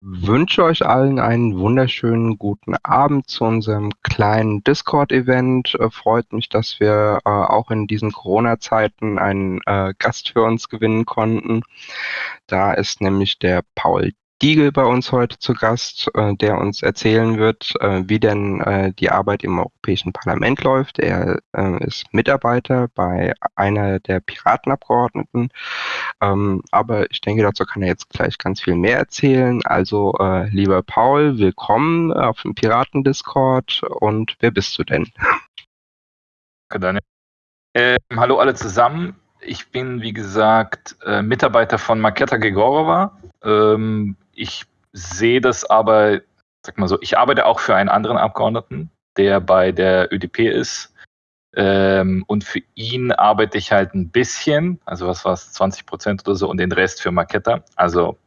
wünsche euch allen einen wunderschönen guten Abend zu unserem kleinen Discord-Event. Äh, freut mich, dass wir äh, auch in diesen Corona-Zeiten einen äh, Gast für uns gewinnen konnten. Da ist nämlich der Paul Diegel bei uns heute zu Gast, äh, der uns erzählen wird, äh, wie denn äh, die Arbeit im Europäischen Parlament läuft. Er äh, ist Mitarbeiter bei einer der Piratenabgeordneten. Ähm, aber ich denke, dazu kann er jetzt gleich ganz viel mehr erzählen. Also, äh, lieber Paul, willkommen auf dem Piraten-Discord. Und wer bist du denn? Danke. Ähm, hallo alle zusammen. Ich bin, wie gesagt, äh, Mitarbeiter von Maketa Gegorova. Ähm, ich sehe das aber, sag mal so, ich arbeite auch für einen anderen Abgeordneten, der bei der ÖDP ist. Ähm, und für ihn arbeite ich halt ein bisschen, also was war es, 20 Prozent oder so, und den Rest für Maketa, also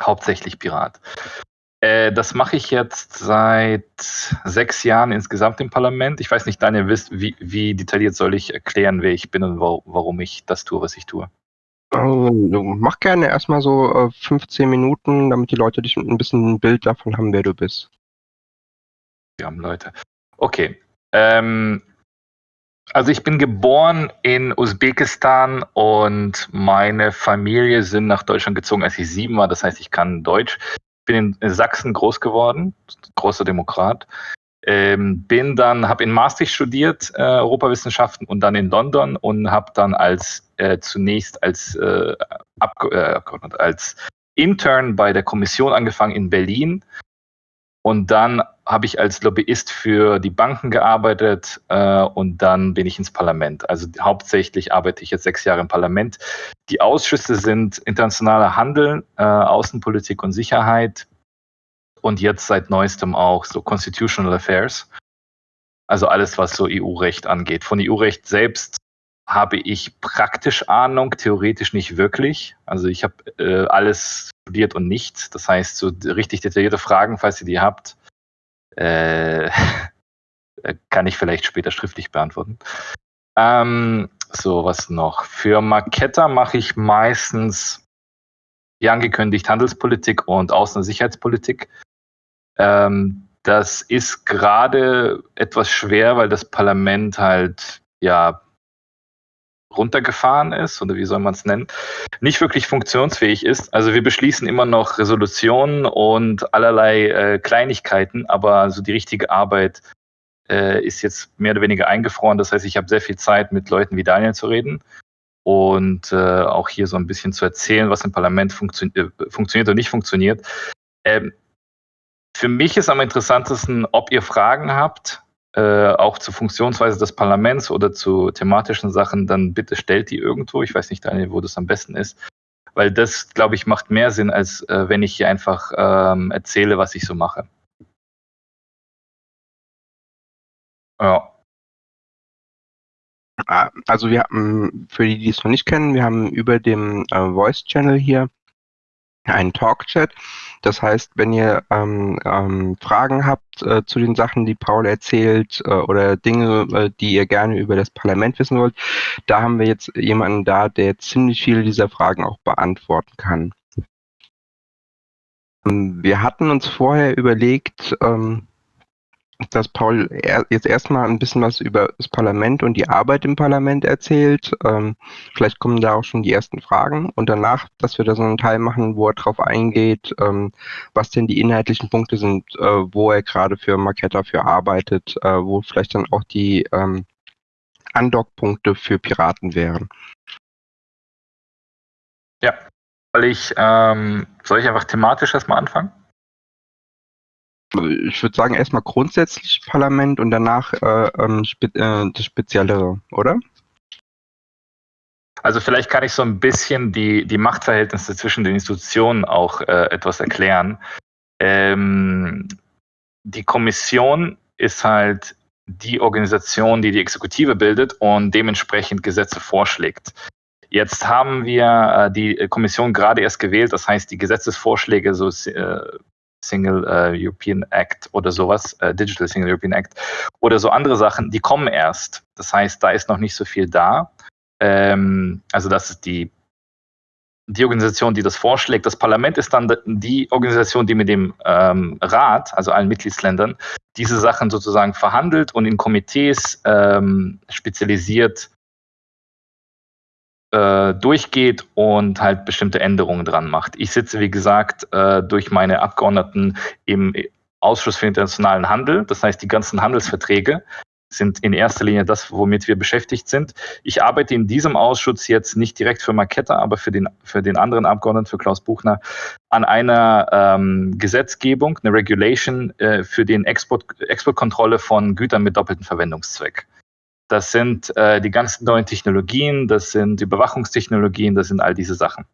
hauptsächlich Pirat. Äh, das mache ich jetzt seit sechs Jahren insgesamt im Parlament. Ich weiß nicht, Daniel, wie, wie detailliert soll ich erklären, wer ich bin und warum ich das tue, was ich tue? Also, mach gerne erstmal so äh, 15 Minuten, damit die Leute dich ein bisschen ein Bild davon haben, wer du bist. Wir haben Leute. Okay. Ähm, also ich bin geboren in Usbekistan und meine Familie sind nach Deutschland gezogen, als ich sieben war. Das heißt, ich kann Deutsch. Bin in Sachsen groß geworden, großer Demokrat. Ähm, bin dann, habe in Maastricht studiert, äh, Europawissenschaften und dann in London und habe dann als äh, zunächst als, äh, äh, als Intern bei der Kommission angefangen in Berlin und dann habe ich als Lobbyist für die Banken gearbeitet äh, und dann bin ich ins Parlament. Also hauptsächlich arbeite ich jetzt sechs Jahre im Parlament. Die Ausschüsse sind internationaler Handel, äh, Außenpolitik und Sicherheit, und jetzt seit neuestem auch so Constitutional Affairs. Also alles, was so EU-Recht angeht. Von EU-Recht selbst habe ich praktisch Ahnung, theoretisch nicht wirklich. Also ich habe äh, alles studiert und nichts. Das heißt, so richtig detaillierte Fragen, falls ihr die habt, äh, kann ich vielleicht später schriftlich beantworten. Ähm, so, was noch? Für Marketta mache ich meistens, wie angekündigt, Handelspolitik und Außen- und Sicherheitspolitik. Ähm, das ist gerade etwas schwer, weil das Parlament halt ja runtergefahren ist oder wie soll man es nennen, nicht wirklich funktionsfähig ist. Also wir beschließen immer noch Resolutionen und allerlei äh, Kleinigkeiten, aber so die richtige Arbeit äh, ist jetzt mehr oder weniger eingefroren. Das heißt, ich habe sehr viel Zeit, mit Leuten wie Daniel zu reden und äh, auch hier so ein bisschen zu erzählen, was im Parlament funktio äh, funktioniert und nicht funktioniert. Ähm, für mich ist am interessantesten, ob ihr Fragen habt, äh, auch zur Funktionsweise des Parlaments oder zu thematischen Sachen, dann bitte stellt die irgendwo. Ich weiß nicht, Daniel, wo das am besten ist. Weil das, glaube ich, macht mehr Sinn, als äh, wenn ich hier einfach ähm, erzähle, was ich so mache. Ja. Ah, also wir haben, für die, die es noch nicht kennen, wir haben über dem äh, Voice-Channel hier einen Talk-Chat. Das heißt, wenn ihr ähm, ähm, Fragen habt äh, zu den Sachen, die Paul erzählt äh, oder Dinge, äh, die ihr gerne über das Parlament wissen wollt, da haben wir jetzt jemanden da, der ziemlich viele dieser Fragen auch beantworten kann. Ähm, wir hatten uns vorher überlegt, ähm, dass Paul jetzt erstmal ein bisschen was über das Parlament und die Arbeit im Parlament erzählt. Ähm, vielleicht kommen da auch schon die ersten Fragen und danach, dass wir da so einen Teil machen, wo er drauf eingeht, ähm, was denn die inhaltlichen Punkte sind, äh, wo er gerade für Marketta für arbeitet, äh, wo vielleicht dann auch die ähm, Andockpunkte für Piraten wären. Ja, weil ich, ähm, soll ich einfach thematisch erstmal anfangen? Ich würde sagen, erstmal grundsätzlich Parlament und danach äh, ähm, spe äh, das Speziellere, oder? Also vielleicht kann ich so ein bisschen die, die Machtverhältnisse zwischen den Institutionen auch äh, etwas erklären. Ähm, die Kommission ist halt die Organisation, die die Exekutive bildet und dementsprechend Gesetze vorschlägt. Jetzt haben wir äh, die Kommission gerade erst gewählt, das heißt, die Gesetzesvorschläge so äh, Single äh, European Act oder sowas, äh, Digital Single European Act oder so andere Sachen, die kommen erst. Das heißt, da ist noch nicht so viel da. Ähm, also das ist die die Organisation, die das vorschlägt. Das Parlament ist dann die Organisation, die mit dem ähm, Rat, also allen Mitgliedsländern, diese Sachen sozusagen verhandelt und in Komitees ähm, spezialisiert äh, durchgeht und halt bestimmte Änderungen dran macht. Ich sitze, wie gesagt, äh, durch meine Abgeordneten im Ausschuss für internationalen Handel, das heißt die ganzen Handelsverträge sind in erster Linie das, womit wir beschäftigt sind. Ich arbeite in diesem Ausschuss jetzt nicht direkt für Marketta, aber für den, für den anderen Abgeordneten, für Klaus Buchner, an einer ähm, Gesetzgebung, eine Regulation äh, für den Export, Exportkontrolle von Gütern mit doppeltem Verwendungszweck. Das sind äh, die ganzen neuen Technologien, das sind Überwachungstechnologien, das sind all diese Sachen.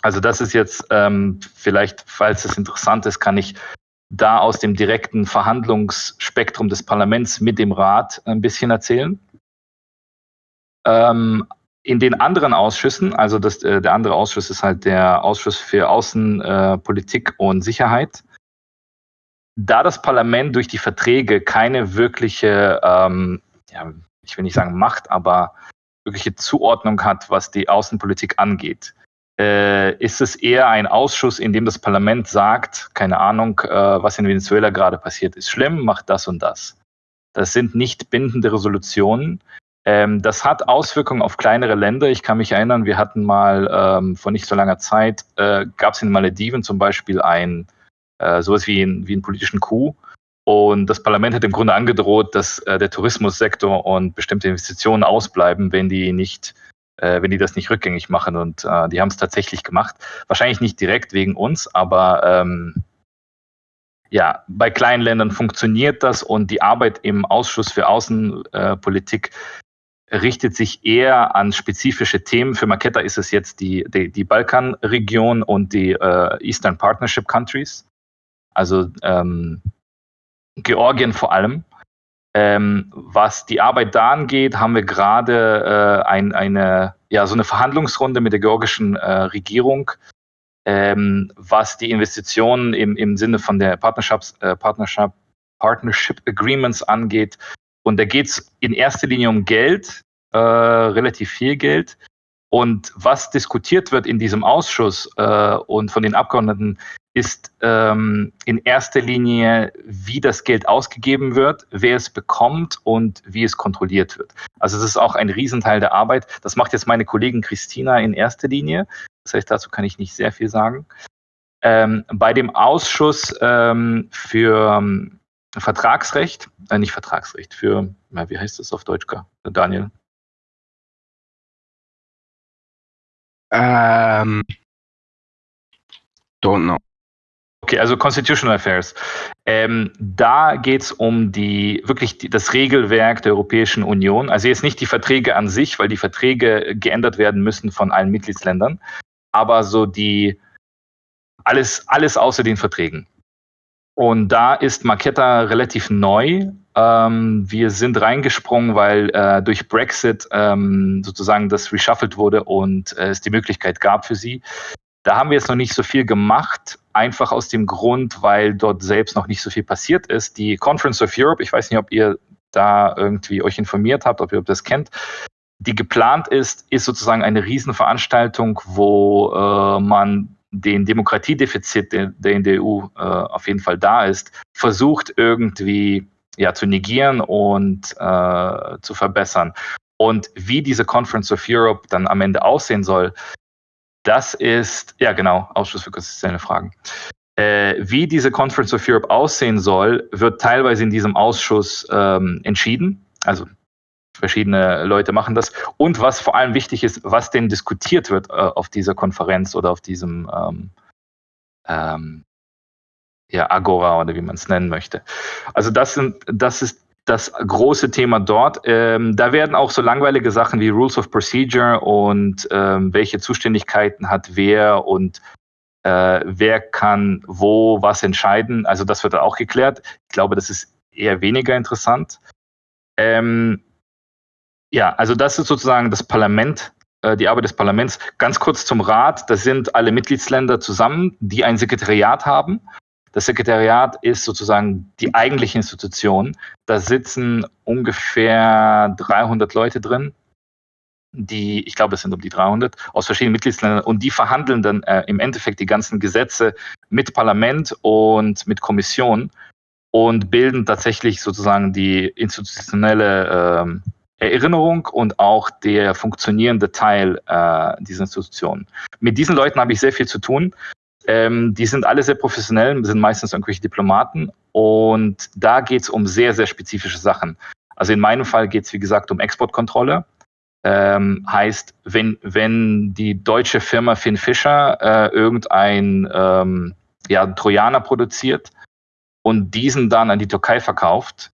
Also das ist jetzt ähm, vielleicht, falls es interessant ist, kann ich da aus dem direkten Verhandlungsspektrum des Parlaments mit dem Rat ein bisschen erzählen. Ähm, in den anderen Ausschüssen, also das, äh, der andere Ausschuss ist halt der Ausschuss für Außenpolitik äh, und Sicherheit, da das Parlament durch die Verträge keine wirkliche, ähm, ja, ich will nicht sagen Macht, aber wirkliche Zuordnung hat, was die Außenpolitik angeht, äh, ist es eher ein Ausschuss, in dem das Parlament sagt, keine Ahnung, äh, was in Venezuela gerade passiert, ist schlimm, macht das und das. Das sind nicht bindende Resolutionen. Ähm, das hat Auswirkungen auf kleinere Länder. Ich kann mich erinnern, wir hatten mal ähm, vor nicht so langer Zeit, äh, gab es in Malediven zum Beispiel ein äh, sowas wie, ein, wie einen politischen Coup. Und das Parlament hat im Grunde angedroht, dass äh, der Tourismussektor und bestimmte Investitionen ausbleiben, wenn die nicht äh, wenn die das nicht rückgängig machen. Und äh, die haben es tatsächlich gemacht. Wahrscheinlich nicht direkt wegen uns, aber ähm, ja, bei kleinen Ländern funktioniert das und die Arbeit im Ausschuss für Außenpolitik richtet sich eher an spezifische Themen. Für Maketa ist es jetzt die, die, die Balkanregion und die äh, Eastern Partnership Countries, also ähm, Georgien vor allem. Ähm, was die Arbeit da angeht, haben wir gerade äh, ein, eine, ja, so eine Verhandlungsrunde mit der georgischen äh, Regierung, ähm, was die Investitionen im, im Sinne von der Partnerships, äh, Partnership, Partnership Agreements angeht. Und da geht es in erster Linie um Geld, äh, relativ viel Geld. Und was diskutiert wird in diesem Ausschuss äh, und von den Abgeordneten, ist ähm, in erster Linie, wie das Geld ausgegeben wird, wer es bekommt und wie es kontrolliert wird. Also das ist auch ein Riesenteil der Arbeit. Das macht jetzt meine Kollegin Christina in erster Linie. Das heißt, dazu kann ich nicht sehr viel sagen. Ähm, bei dem Ausschuss ähm, für ähm, Vertragsrecht, äh, nicht Vertragsrecht, für, na, wie heißt das auf Deutsch, Daniel? Ähm, don't know. Okay, also Constitutional Affairs. Ähm, da geht es um die wirklich die, das Regelwerk der Europäischen Union. Also jetzt nicht die Verträge an sich, weil die Verträge geändert werden müssen von allen Mitgliedsländern, aber so die alles, alles außer den Verträgen. Und da ist Marketta relativ neu. Ähm, wir sind reingesprungen, weil äh, durch Brexit ähm, sozusagen das reshuffled wurde und äh, es die Möglichkeit gab für sie, da haben wir jetzt noch nicht so viel gemacht, einfach aus dem Grund, weil dort selbst noch nicht so viel passiert ist. Die Conference of Europe, ich weiß nicht, ob ihr da irgendwie euch informiert habt, ob ihr das kennt, die geplant ist, ist sozusagen eine Riesenveranstaltung, wo äh, man den Demokratiedefizit, der, in der EU äh, auf jeden Fall da ist, versucht irgendwie ja, zu negieren und äh, zu verbessern. Und wie diese Conference of Europe dann am Ende aussehen soll, das ist, ja genau, Ausschuss für konstitutionelle Fragen. Äh, wie diese Conference of Europe aussehen soll, wird teilweise in diesem Ausschuss ähm, entschieden. Also verschiedene Leute machen das. Und was vor allem wichtig ist, was denn diskutiert wird äh, auf dieser Konferenz oder auf diesem ähm, ähm, ja, Agora oder wie man es nennen möchte. Also das sind, das ist das große Thema dort. Ähm, da werden auch so langweilige Sachen wie Rules of Procedure und ähm, welche Zuständigkeiten hat wer und äh, wer kann wo was entscheiden. Also das wird auch geklärt. Ich glaube, das ist eher weniger interessant. Ähm, ja, also das ist sozusagen das Parlament, äh, die Arbeit des Parlaments. Ganz kurz zum Rat. Das sind alle Mitgliedsländer zusammen, die ein Sekretariat haben das Sekretariat ist sozusagen die eigentliche Institution. Da sitzen ungefähr 300 Leute drin. die, ich glaube, es sind um die 300 aus verschiedenen Mitgliedsländern und die verhandeln dann äh, im Endeffekt die ganzen Gesetze mit Parlament und mit Kommission und bilden tatsächlich sozusagen die institutionelle äh, Erinnerung und auch der funktionierende Teil äh, dieser Institutionen. Mit diesen Leuten habe ich sehr viel zu tun. Ähm, die sind alle sehr professionell, sind meistens irgendwelche Diplomaten und da geht es um sehr, sehr spezifische Sachen. Also in meinem Fall geht es, wie gesagt, um Exportkontrolle. Ähm, heißt, wenn, wenn die deutsche Firma Finn Fischer äh, irgendein ähm, ja, Trojaner produziert und diesen dann an die Türkei verkauft,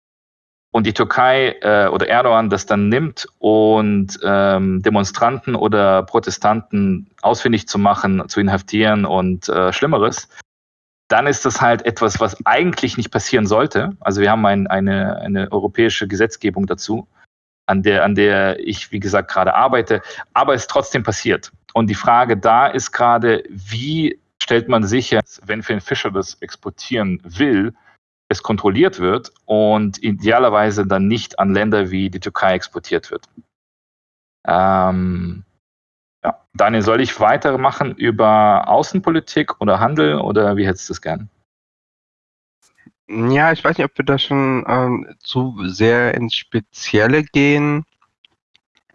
und die Türkei äh, oder Erdogan das dann nimmt und ähm, Demonstranten oder Protestanten ausfindig zu machen, zu inhaftieren und äh, Schlimmeres, dann ist das halt etwas, was eigentlich nicht passieren sollte. Also wir haben ein, eine, eine europäische Gesetzgebung dazu, an der, an der ich, wie gesagt, gerade arbeite, aber es trotzdem passiert. Und die Frage da ist gerade, wie stellt man sicher, wenn Finn Fischer das exportieren will, es kontrolliert wird und idealerweise dann nicht an Länder wie die Türkei exportiert wird. Ähm, ja. Daniel, soll ich weitermachen über Außenpolitik oder Handel oder wie hättest du es gern? Ja, ich weiß nicht, ob wir da schon ähm, zu sehr ins Spezielle gehen.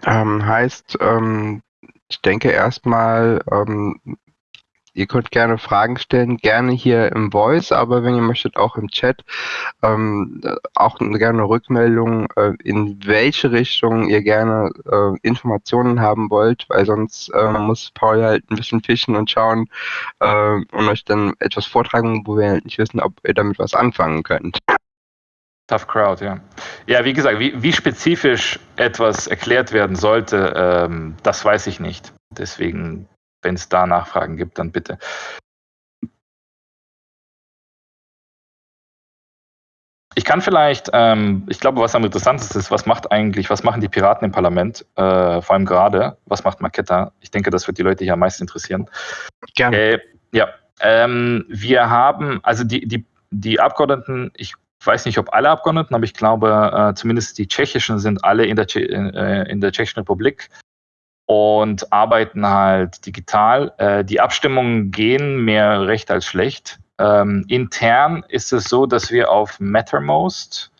Ähm, heißt, ähm, ich denke erstmal, ähm, Ihr könnt gerne Fragen stellen, gerne hier im Voice, aber wenn ihr möchtet, auch im Chat. Ähm, auch gerne Rückmeldung, äh, in welche Richtung ihr gerne äh, Informationen haben wollt, weil sonst äh, muss Paul halt ein bisschen fischen und schauen äh, und euch dann etwas vortragen, wo wir halt nicht wissen, ob ihr damit was anfangen könnt. Tough Crowd, ja. Ja, wie gesagt, wie, wie spezifisch etwas erklärt werden sollte, ähm, das weiß ich nicht. Deswegen wenn es da Nachfragen gibt, dann bitte. Ich kann vielleicht, ähm, ich glaube, was am interessantesten ist, was macht eigentlich, was machen die Piraten im Parlament, äh, vor allem gerade, was macht Marketta? Ich denke, das wird die Leute hier am meisten interessieren. Gerne. Äh, ja, ähm, wir haben, also die, die, die Abgeordneten, ich weiß nicht, ob alle Abgeordneten, aber ich glaube, äh, zumindest die tschechischen sind alle in der, äh, in der Tschechischen Republik und arbeiten halt digital. Äh, die Abstimmungen gehen mehr recht als schlecht. Ähm, intern ist es so, dass wir auf Mattermost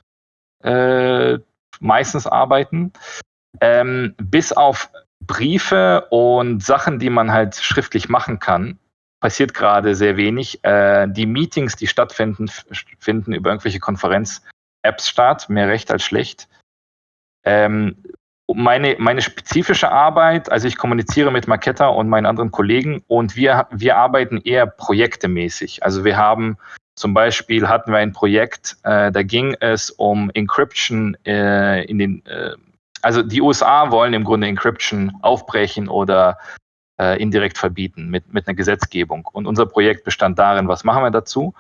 äh, meistens arbeiten. Ähm, bis auf Briefe und Sachen, die man halt schriftlich machen kann, passiert gerade sehr wenig. Äh, die Meetings, die stattfinden, finden über irgendwelche Konferenz-Apps statt, mehr recht als schlecht. Ähm, meine, meine spezifische Arbeit, also ich kommuniziere mit Marketta und meinen anderen Kollegen und wir, wir arbeiten eher projektemäßig. Also wir haben zum Beispiel hatten wir ein Projekt, äh, da ging es um Encryption äh, in den, äh, also die USA wollen im Grunde Encryption aufbrechen oder äh, indirekt verbieten mit, mit einer Gesetzgebung. Und unser Projekt bestand darin, was machen wir dazu?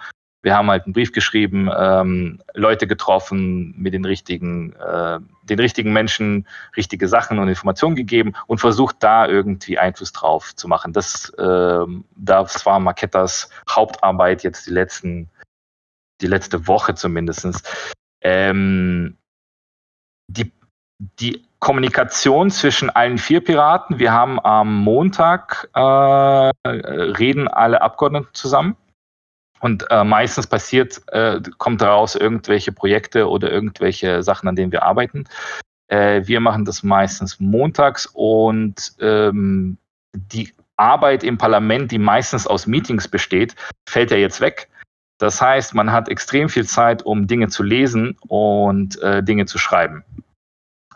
Wir haben halt einen Brief geschrieben, ähm, Leute getroffen, mit den richtigen, äh, den richtigen Menschen richtige Sachen und Informationen gegeben und versucht da irgendwie Einfluss drauf zu machen. Das, äh, das war Markettas Hauptarbeit jetzt die letzten, die letzte Woche zumindest. Ähm, die, die Kommunikation zwischen allen vier Piraten. Wir haben am Montag äh, reden alle Abgeordneten zusammen und äh, meistens passiert, äh, kommt daraus irgendwelche Projekte oder irgendwelche Sachen, an denen wir arbeiten. Äh, wir machen das meistens montags und ähm, die Arbeit im Parlament, die meistens aus Meetings besteht, fällt ja jetzt weg. Das heißt, man hat extrem viel Zeit, um Dinge zu lesen und äh, Dinge zu schreiben.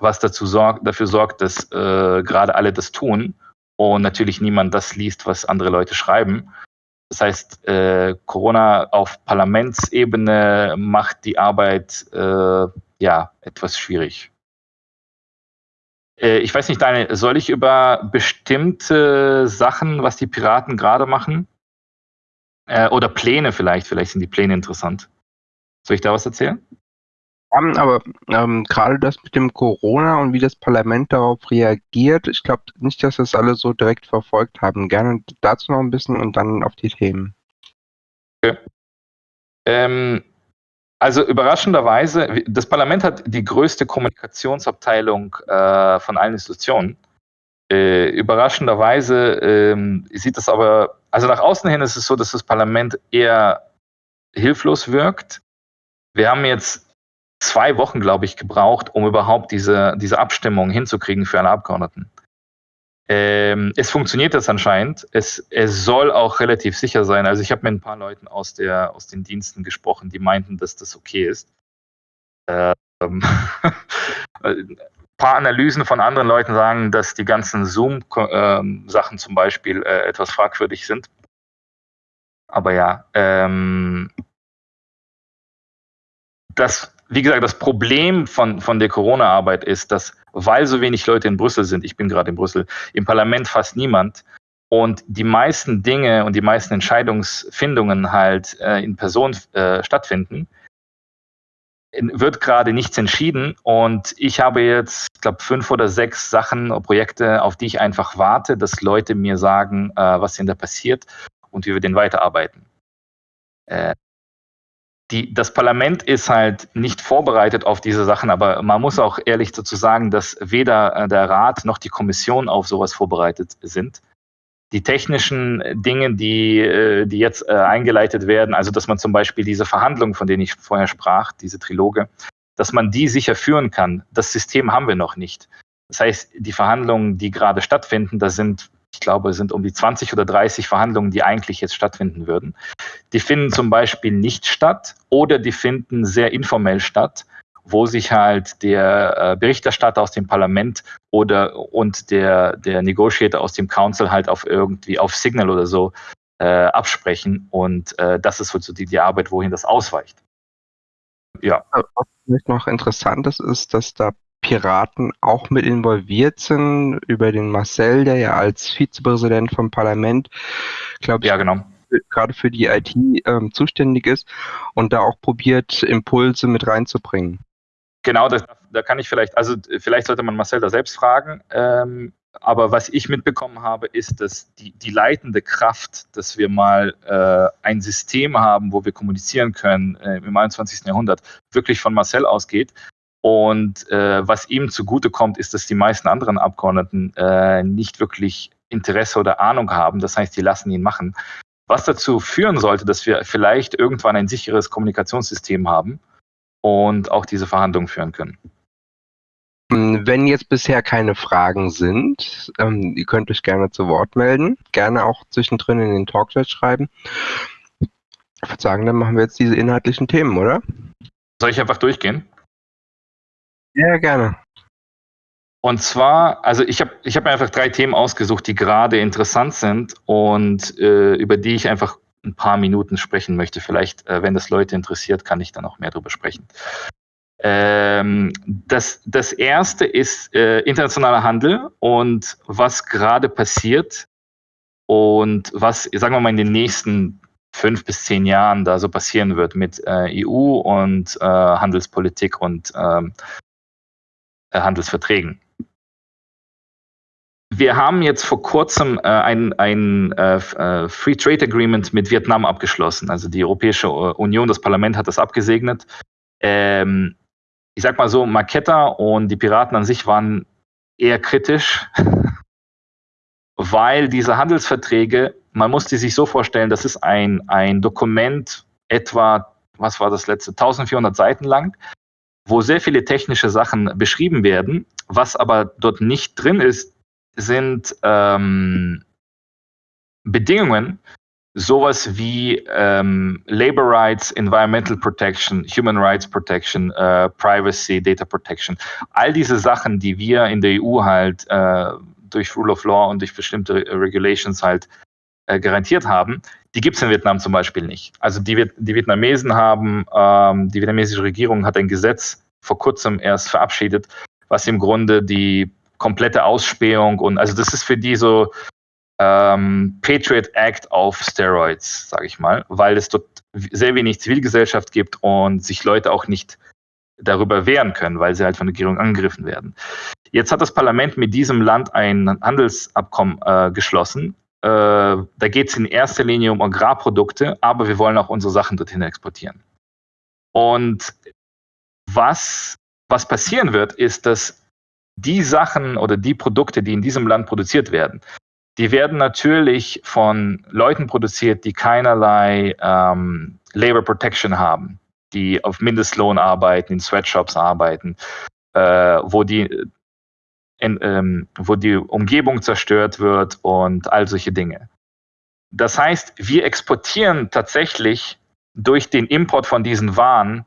Was dazu sorgt, dafür sorgt, dass äh, gerade alle das tun und natürlich niemand das liest, was andere Leute schreiben. Das heißt, äh, Corona auf Parlamentsebene macht die Arbeit äh, ja etwas schwierig. Äh, ich weiß nicht, Daniel, soll ich über bestimmte Sachen, was die Piraten gerade machen? Äh, oder Pläne vielleicht, vielleicht sind die Pläne interessant. Soll ich da was erzählen? Haben, aber ähm, gerade das mit dem Corona und wie das Parlament darauf reagiert, ich glaube nicht, dass das alle so direkt verfolgt haben. Gerne dazu noch ein bisschen und dann auf die Themen. Okay. Ähm, also überraschenderweise, das Parlament hat die größte Kommunikationsabteilung äh, von allen Institutionen. Äh, überraschenderweise ähm, sieht es aber, also nach außen hin ist es so, dass das Parlament eher hilflos wirkt. Wir haben jetzt zwei Wochen, glaube ich, gebraucht, um überhaupt diese, diese Abstimmung hinzukriegen für alle Abgeordneten. Ähm, es funktioniert das anscheinend. Es, es soll auch relativ sicher sein. Also ich habe mit ein paar Leuten aus, der, aus den Diensten gesprochen, die meinten, dass das okay ist. Ähm, paar Analysen von anderen Leuten sagen, dass die ganzen Zoom-Sachen ähm, zum Beispiel äh, etwas fragwürdig sind. Aber ja, ähm, das, wie gesagt, das Problem von, von der Corona-Arbeit ist, dass, weil so wenig Leute in Brüssel sind, ich bin gerade in Brüssel, im Parlament fast niemand und die meisten Dinge und die meisten Entscheidungsfindungen halt äh, in Person äh, stattfinden, wird gerade nichts entschieden und ich habe jetzt, ich glaube, fünf oder sechs Sachen, Projekte, auf die ich einfach warte, dass Leute mir sagen, äh, was denn da passiert und wie wir den weiterarbeiten. Äh, die, das Parlament ist halt nicht vorbereitet auf diese Sachen, aber man muss auch ehrlich dazu sagen, dass weder äh, der Rat noch die Kommission auf sowas vorbereitet sind die technischen Dinge, die, äh, die jetzt äh, eingeleitet werden, also dass man zum Beispiel diese Verhandlungen, von denen ich vorher sprach, diese Triloge, dass man die sicher führen kann. Das System haben wir noch nicht. Das heißt, die Verhandlungen, die gerade stattfinden, da sind, ich glaube, es sind um die 20 oder 30 Verhandlungen, die eigentlich jetzt stattfinden würden. Die finden zum Beispiel nicht statt oder die finden sehr informell statt wo sich halt der äh, Berichterstatter aus dem Parlament oder und der, der Negotiator aus dem Council halt auf irgendwie auf Signal oder so äh, absprechen. Und äh, das ist so die, die Arbeit, wohin das ausweicht. Ja. Was vielleicht noch interessant ist, ist, dass da Piraten auch mit involviert sind, über den Marcel, der ja als Vizepräsident vom Parlament, glaube ich, ja, genau. gerade für die IT ähm, zuständig ist und da auch probiert, Impulse mit reinzubringen. Genau, das, da kann ich vielleicht, also vielleicht sollte man Marcel da selbst fragen. Ähm, aber was ich mitbekommen habe, ist, dass die, die leitende Kraft, dass wir mal äh, ein System haben, wo wir kommunizieren können äh, im 21. Jahrhundert, wirklich von Marcel ausgeht. Und äh, was ihm zugute kommt, ist, dass die meisten anderen Abgeordneten äh, nicht wirklich Interesse oder Ahnung haben. Das heißt, die lassen ihn machen. Was dazu führen sollte, dass wir vielleicht irgendwann ein sicheres Kommunikationssystem haben, und auch diese Verhandlungen führen können. Wenn jetzt bisher keine Fragen sind, ähm, ihr könnt euch gerne zu Wort melden, gerne auch zwischendrin in den Talkchat schreiben. Ich würde sagen, dann machen wir jetzt diese inhaltlichen Themen, oder? Soll ich einfach durchgehen? Ja, gerne. Und zwar, also ich habe ich hab mir einfach drei Themen ausgesucht, die gerade interessant sind und äh, über die ich einfach ein paar Minuten sprechen möchte. Vielleicht, äh, wenn das Leute interessiert, kann ich dann auch mehr darüber sprechen. Ähm, das, das erste ist äh, internationaler Handel und was gerade passiert und was, sagen wir mal, in den nächsten fünf bis zehn Jahren da so passieren wird mit äh, EU und äh, Handelspolitik und ähm, äh, Handelsverträgen. Wir haben jetzt vor kurzem äh, ein, ein äh, äh, Free Trade Agreement mit Vietnam abgeschlossen. Also die Europäische Union, das Parlament hat das abgesegnet. Ähm, ich sag mal so, Marketta und die Piraten an sich waren eher kritisch, weil diese Handelsverträge, man muss die sich so vorstellen, das ist ein, ein Dokument etwa, was war das letzte, 1400 Seiten lang, wo sehr viele technische Sachen beschrieben werden. Was aber dort nicht drin ist, sind ähm, Bedingungen, sowas wie ähm, Labor Rights, Environmental Protection, Human Rights Protection, äh, Privacy, Data Protection. All diese Sachen, die wir in der EU halt äh, durch Rule of Law und durch bestimmte Regulations halt äh, garantiert haben, die gibt es in Vietnam zum Beispiel nicht. Also die, die Vietnamesen haben, ähm, die vietnamesische Regierung hat ein Gesetz vor kurzem erst verabschiedet, was im Grunde die komplette Ausspähung und also das ist für die so ähm, Patriot Act auf Steroids, sage ich mal, weil es dort sehr wenig Zivilgesellschaft gibt und sich Leute auch nicht darüber wehren können, weil sie halt von der Regierung angegriffen werden. Jetzt hat das Parlament mit diesem Land ein Handelsabkommen äh, geschlossen. Äh, da geht es in erster Linie um Agrarprodukte, aber wir wollen auch unsere Sachen dorthin exportieren. Und was, was passieren wird, ist, dass die Sachen oder die Produkte, die in diesem Land produziert werden, die werden natürlich von Leuten produziert, die keinerlei ähm, Labor Protection haben, die auf Mindestlohn arbeiten, in Sweatshops arbeiten, äh, wo die in, ähm, wo die Umgebung zerstört wird und all solche Dinge. Das heißt, wir exportieren tatsächlich durch den Import von diesen Waren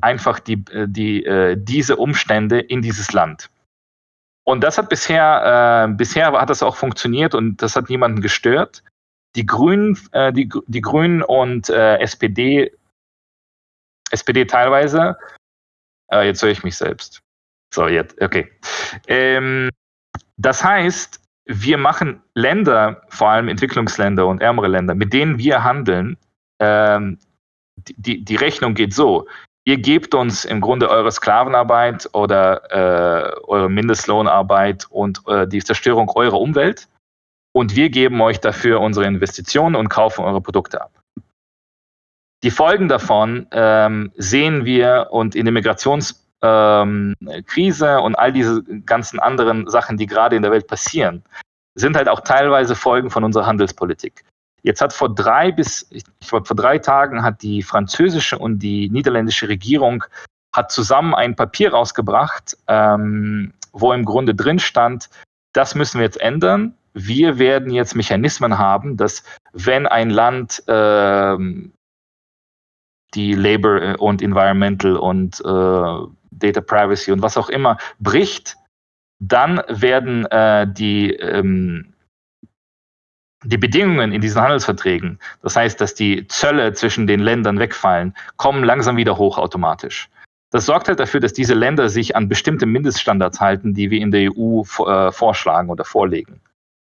einfach die, äh, die, äh, diese Umstände in dieses Land. Und das hat bisher, äh, bisher hat das auch funktioniert und das hat niemanden gestört. Die Grünen, äh, die, die Grünen und äh, SPD, SPD teilweise, äh, jetzt höre ich mich selbst. So, jetzt, okay. Ähm, das heißt, wir machen Länder, vor allem Entwicklungsländer und ärmere Länder, mit denen wir handeln, ähm, die, die Rechnung geht so ihr gebt uns im Grunde eure Sklavenarbeit oder äh, eure Mindestlohnarbeit und äh, die Zerstörung eurer Umwelt und wir geben euch dafür unsere Investitionen und kaufen eure Produkte ab. Die Folgen davon ähm, sehen wir und in der Migrationskrise ähm, und all diese ganzen anderen Sachen, die gerade in der Welt passieren, sind halt auch teilweise Folgen von unserer Handelspolitik. Jetzt hat vor drei bis, ich glaube, vor drei Tagen hat die französische und die niederländische Regierung hat zusammen ein Papier rausgebracht, ähm, wo im Grunde drin stand, das müssen wir jetzt ändern. Wir werden jetzt Mechanismen haben, dass wenn ein Land ähm, die Labor und Environmental und äh, Data Privacy und was auch immer bricht, dann werden äh, die ähm, die Bedingungen in diesen Handelsverträgen, das heißt, dass die Zölle zwischen den Ländern wegfallen, kommen langsam wieder hoch automatisch. Das sorgt halt dafür, dass diese Länder sich an bestimmte Mindeststandards halten, die wir in der EU äh, vorschlagen oder vorlegen.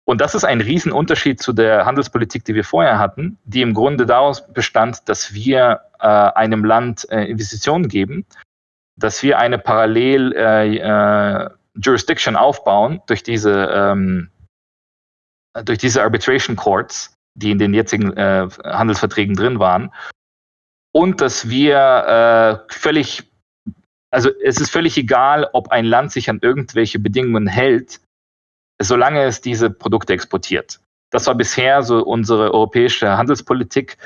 Und das ist ein Riesenunterschied zu der Handelspolitik, die wir vorher hatten, die im Grunde daraus bestand, dass wir äh, einem Land äh, Investitionen geben, dass wir eine Parallel äh, äh, Jurisdiction aufbauen durch diese ähm, durch diese Arbitration Courts, die in den jetzigen äh, Handelsverträgen drin waren, und dass wir äh, völlig, also es ist völlig egal, ob ein Land sich an irgendwelche Bedingungen hält, solange es diese Produkte exportiert. Das war bisher so unsere europäische Handelspolitik.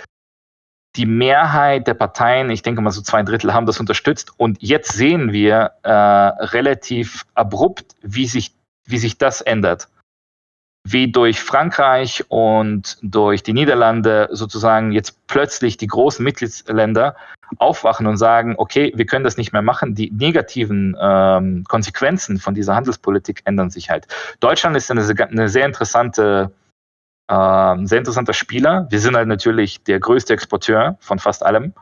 Die Mehrheit der Parteien, ich denke mal so zwei Drittel, haben das unterstützt. Und jetzt sehen wir äh, relativ abrupt, wie sich, wie sich das ändert wie durch Frankreich und durch die Niederlande sozusagen jetzt plötzlich die großen Mitgliedsländer aufwachen und sagen, okay, wir können das nicht mehr machen. Die negativen ähm, Konsequenzen von dieser Handelspolitik ändern sich halt. Deutschland ist eine, eine sehr interessante, äh, sehr interessanter Spieler. Wir sind halt natürlich der größte Exporteur von fast allem.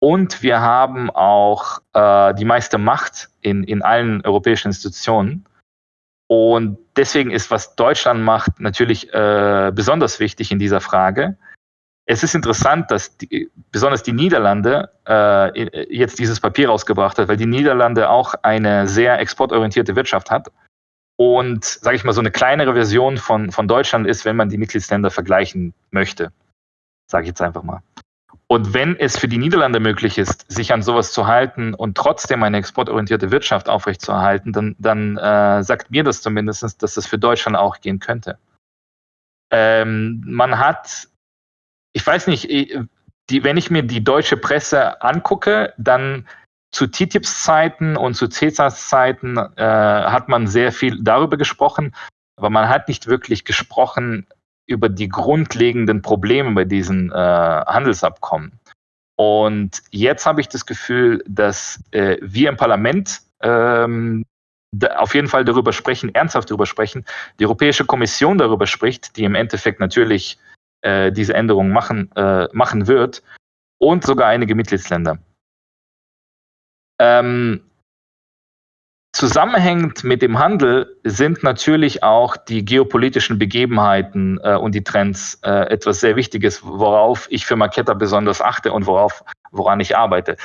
Und wir haben auch äh, die meiste Macht in, in allen europäischen Institutionen. Und deswegen ist, was Deutschland macht, natürlich äh, besonders wichtig in dieser Frage. Es ist interessant, dass die, besonders die Niederlande äh, jetzt dieses Papier rausgebracht hat, weil die Niederlande auch eine sehr exportorientierte Wirtschaft hat. Und, sage ich mal, so eine kleinere Version von, von Deutschland ist, wenn man die Mitgliedsländer vergleichen möchte. Sage ich jetzt einfach mal. Und wenn es für die Niederlande möglich ist, sich an sowas zu halten und trotzdem eine exportorientierte Wirtschaft aufrechtzuerhalten, dann, dann äh, sagt mir das zumindest, dass das für Deutschland auch gehen könnte. Ähm, man hat, ich weiß nicht, äh, die, wenn ich mir die deutsche Presse angucke, dann zu TTIPs Zeiten und zu CESAs Zeiten äh, hat man sehr viel darüber gesprochen, aber man hat nicht wirklich gesprochen, über die grundlegenden Probleme bei diesen äh, Handelsabkommen. Und jetzt habe ich das Gefühl, dass äh, wir im Parlament ähm, auf jeden Fall darüber sprechen, ernsthaft darüber sprechen, die Europäische Kommission darüber spricht, die im Endeffekt natürlich äh, diese Änderungen machen, äh, machen wird, und sogar einige Mitgliedsländer. Ähm, Zusammenhängend mit dem Handel sind natürlich auch die geopolitischen Begebenheiten äh, und die Trends äh, etwas sehr Wichtiges, worauf ich für Marketa besonders achte und worauf, woran ich arbeite.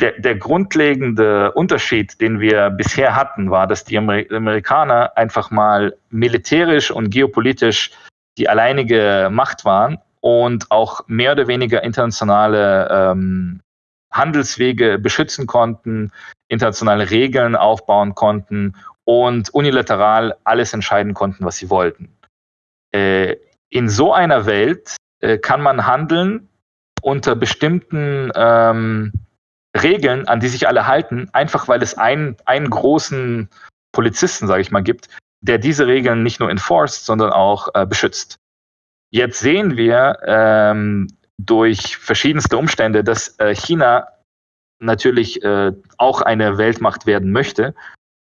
Der, der grundlegende Unterschied, den wir bisher hatten, war, dass die Amer Amerikaner einfach mal militärisch und geopolitisch die alleinige Macht waren und auch mehr oder weniger internationale ähm, Handelswege beschützen konnten, internationale Regeln aufbauen konnten und unilateral alles entscheiden konnten, was sie wollten. Äh, in so einer Welt äh, kann man handeln unter bestimmten ähm, Regeln, an die sich alle halten, einfach weil es einen, einen großen Polizisten, sage ich mal, gibt, der diese Regeln nicht nur enforced, sondern auch äh, beschützt. Jetzt sehen wir ähm, durch verschiedenste Umstände, dass äh, China natürlich äh, auch eine Weltmacht werden möchte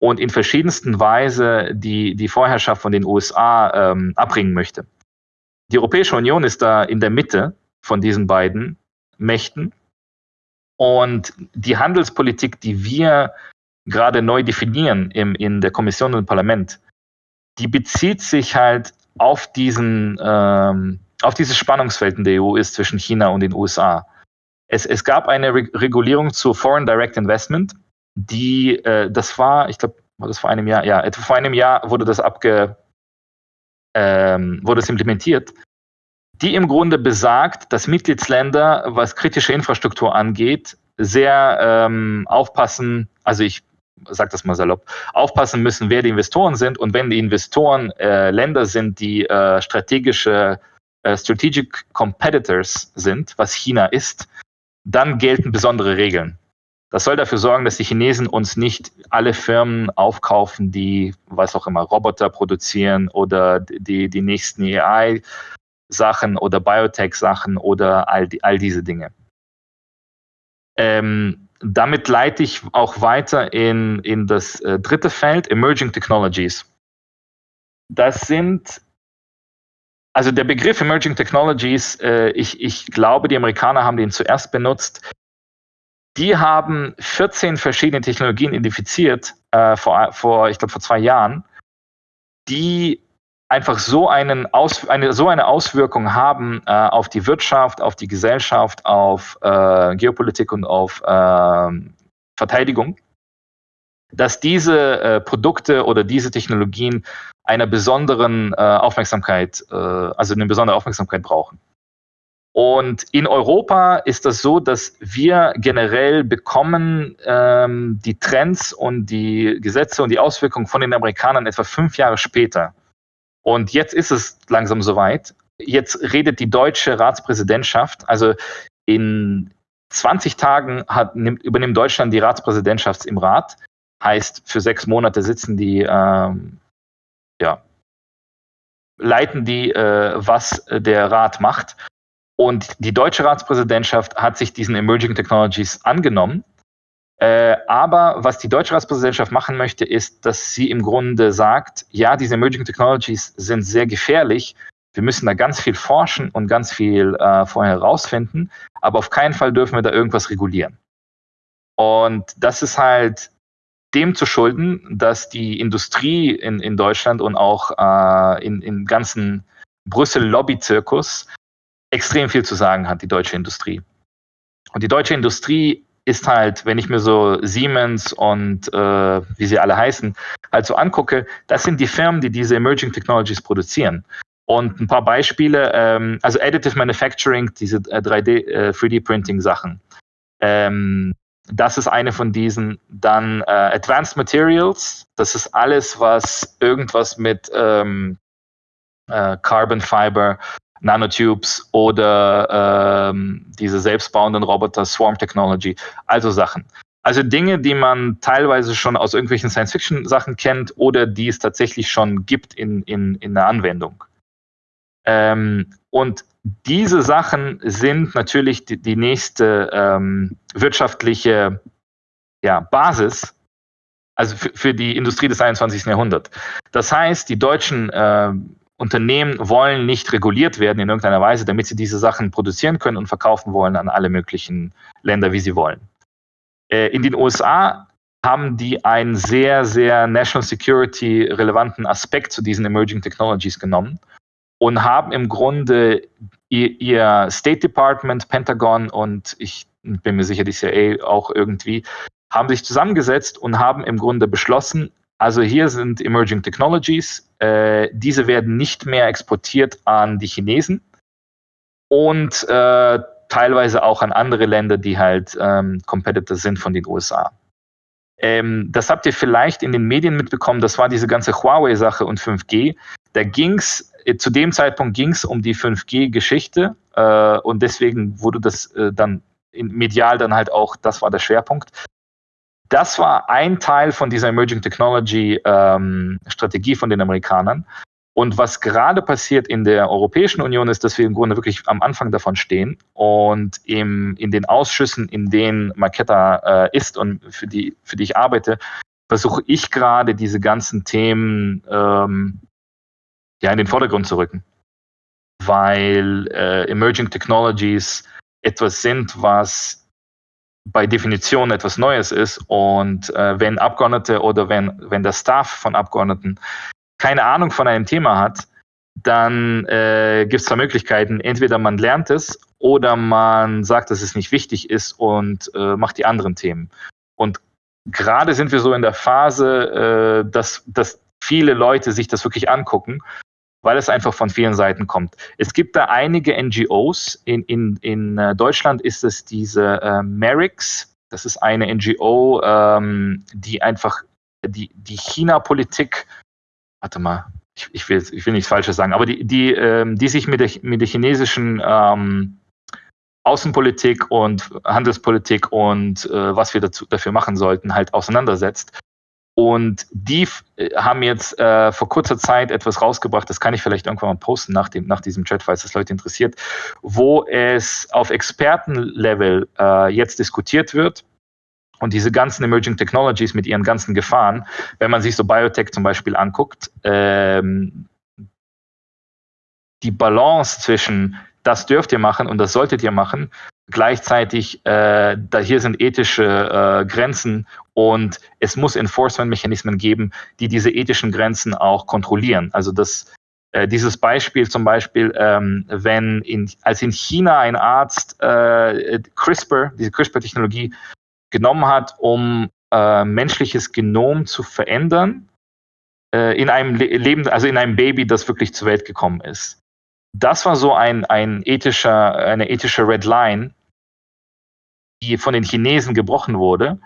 und in verschiedensten Weise die, die Vorherrschaft von den USA ähm, abbringen möchte. Die Europäische Union ist da in der Mitte von diesen beiden Mächten. Und die Handelspolitik, die wir gerade neu definieren im, in der Kommission und im Parlament, die bezieht sich halt auf diesen, ähm, auf dieses Spannungsfeld in der EU ist zwischen China und den USA. Es, es gab eine Re Regulierung zu Foreign Direct Investment, die, äh, das war, ich glaube, war das vor einem Jahr, ja, etwa vor einem Jahr wurde das abge, ähm, wurde es implementiert, die im Grunde besagt, dass Mitgliedsländer, was kritische Infrastruktur angeht, sehr ähm, aufpassen, also ich sage das mal salopp, aufpassen müssen, wer die Investoren sind und wenn die Investoren äh, Länder sind, die äh, strategische äh, Strategic Competitors sind, was China ist, dann gelten besondere Regeln. Das soll dafür sorgen, dass die Chinesen uns nicht alle Firmen aufkaufen, die, was auch immer, Roboter produzieren oder die, die nächsten AI-Sachen oder Biotech-Sachen oder all, die, all diese Dinge. Ähm, damit leite ich auch weiter in, in das äh, dritte Feld, Emerging Technologies. Das sind, also der Begriff Emerging Technologies, äh, ich, ich glaube, die Amerikaner haben den zuerst benutzt. Die haben 14 verschiedene Technologien identifiziert äh, vor, vor, ich glaube, vor zwei Jahren, die einfach so, einen Aus, eine, so eine Auswirkung haben äh, auf die Wirtschaft, auf die Gesellschaft, auf äh, Geopolitik und auf ähm, Verteidigung, dass diese äh, Produkte oder diese Technologien einer besonderen äh, Aufmerksamkeit, äh, also eine besondere Aufmerksamkeit brauchen. Und in Europa ist das so, dass wir generell bekommen ähm, die Trends und die Gesetze und die Auswirkungen von den Amerikanern etwa fünf Jahre später. Und jetzt ist es langsam soweit. Jetzt redet die deutsche Ratspräsidentschaft, also in 20 Tagen hat, nimmt, übernimmt Deutschland die Ratspräsidentschaft im Rat. Heißt, für sechs Monate sitzen die, ähm, ja, leiten die, äh, was der Rat macht. Und die deutsche Ratspräsidentschaft hat sich diesen Emerging Technologies angenommen. Äh, aber was die deutsche Ratspräsidentschaft machen möchte, ist, dass sie im Grunde sagt, ja, diese Emerging Technologies sind sehr gefährlich. Wir müssen da ganz viel forschen und ganz viel äh, vorher herausfinden, aber auf keinen Fall dürfen wir da irgendwas regulieren. Und das ist halt dem zu schulden, dass die Industrie in, in Deutschland und auch äh, in, im ganzen Brüssel-Lobby-Zirkus extrem viel zu sagen hat, die deutsche Industrie. Und die deutsche Industrie ist halt, wenn ich mir so Siemens und äh, wie sie alle heißen, halt so angucke, das sind die Firmen, die diese Emerging Technologies produzieren. Und ein paar Beispiele, ähm, also Additive Manufacturing, diese äh, 3D, äh, 3D-Printing-Sachen. Ähm, das ist eine von diesen. Dann äh, Advanced Materials, das ist alles, was irgendwas mit ähm, äh, Carbon Fiber Nanotubes oder ähm, diese selbstbauenden Roboter, Swarm Technology, also Sachen. Also Dinge, die man teilweise schon aus irgendwelchen Science-Fiction-Sachen kennt oder die es tatsächlich schon gibt in, in, in der Anwendung. Ähm, und diese Sachen sind natürlich die, die nächste ähm, wirtschaftliche ja, Basis, also für, für, die Industrie des 21. Jahrhunderts. Das heißt, die deutschen äh, Unternehmen wollen nicht reguliert werden in irgendeiner Weise, damit sie diese Sachen produzieren können und verkaufen wollen an alle möglichen Länder, wie sie wollen. Äh, in den USA haben die einen sehr, sehr National Security relevanten Aspekt zu diesen Emerging Technologies genommen und haben im Grunde ihr, State Department, Pentagon und ich bin mir sicher, die CIA auch irgendwie, haben sich zusammengesetzt und haben im Grunde beschlossen, also hier sind Emerging Technologies. Äh, diese werden nicht mehr exportiert an die Chinesen und äh, teilweise auch an andere Länder, die halt ähm, Competitor sind von den USA. Ähm, das habt ihr vielleicht in den Medien mitbekommen, das war diese ganze Huawei-Sache und 5G. Da ging es, äh, zu dem Zeitpunkt ging es um die 5G-Geschichte äh, und deswegen wurde das äh, dann medial dann halt auch, das war der Schwerpunkt. Das war ein Teil von dieser Emerging Technology ähm, Strategie von den Amerikanern. Und was gerade passiert in der Europäischen Union ist, dass wir im Grunde wirklich am Anfang davon stehen und im, in den Ausschüssen, in denen Marketa äh, ist und für die, für die ich arbeite, versuche ich gerade diese ganzen Themen ähm, ja, in den Vordergrund zu rücken. Weil äh, Emerging Technologies etwas sind, was bei Definition etwas Neues ist. Und äh, wenn Abgeordnete oder wenn, wenn der Staff von Abgeordneten keine Ahnung von einem Thema hat, dann äh, gibt es zwei Möglichkeiten. Entweder man lernt es oder man sagt, dass es nicht wichtig ist und äh, macht die anderen Themen. Und gerade sind wir so in der Phase, äh, dass, dass viele Leute sich das wirklich angucken, weil es einfach von vielen Seiten kommt. Es gibt da einige NGOs. In, in, in äh, Deutschland ist es diese äh, Merix. Das ist eine NGO, ähm, die einfach die, die China-Politik warte mal, ich, ich, will, ich will nichts Falsches sagen, aber die, die, ähm, die sich mit der, mit der chinesischen ähm, Außenpolitik und Handelspolitik und äh, was wir dazu, dafür machen sollten, halt auseinandersetzt. Und die äh, haben jetzt äh, vor kurzer Zeit etwas rausgebracht, das kann ich vielleicht irgendwann mal posten nach, dem, nach diesem Chat, falls das Leute interessiert, wo es auf Expertenlevel äh, jetzt diskutiert wird und diese ganzen Emerging Technologies mit ihren ganzen Gefahren, wenn man sich so Biotech zum Beispiel anguckt, ähm, die Balance zwischen das dürft ihr machen und das solltet ihr machen, gleichzeitig, äh, da hier sind ethische äh, Grenzen und es muss Enforcement-Mechanismen geben, die diese ethischen Grenzen auch kontrollieren. Also das, äh, dieses Beispiel zum Beispiel, ähm, wenn in, als in China ein Arzt äh, CRISPR, diese CRISPR-Technologie genommen hat, um äh, menschliches Genom zu verändern äh, in einem Le Leben, also in einem Baby, das wirklich zur Welt gekommen ist. Das war so ein, ein ethischer, eine ethische Red Line, die von den Chinesen gebrochen wurde,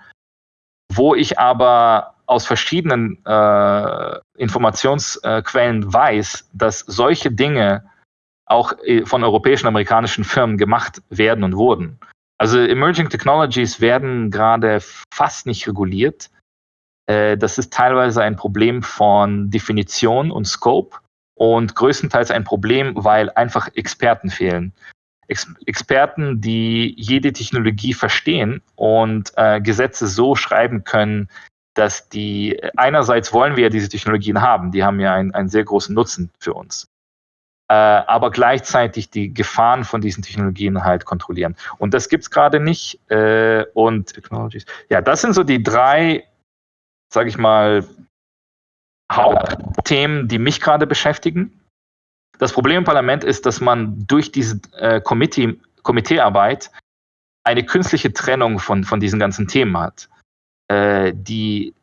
wo ich aber aus verschiedenen äh, Informationsquellen weiß, dass solche Dinge auch äh, von europäischen, amerikanischen Firmen gemacht werden und wurden. Also Emerging Technologies werden gerade fast nicht reguliert. Äh, das ist teilweise ein Problem von Definition und Scope und größtenteils ein Problem, weil einfach Experten fehlen. Ex Experten, die jede Technologie verstehen und äh, Gesetze so schreiben können, dass die einerseits wollen wir ja diese Technologien haben, die haben ja einen, einen sehr großen Nutzen für uns äh, aber gleichzeitig die Gefahren von diesen Technologien halt kontrollieren. Und das gibt es gerade nicht. Äh, und Technologies. Ja, das sind so die drei, sage ich mal, Hauptthemen, die mich gerade beschäftigen. Das Problem im Parlament ist, dass man durch diese äh, Committee, Komiteearbeit eine künstliche Trennung von, von diesen ganzen Themen hat, äh, die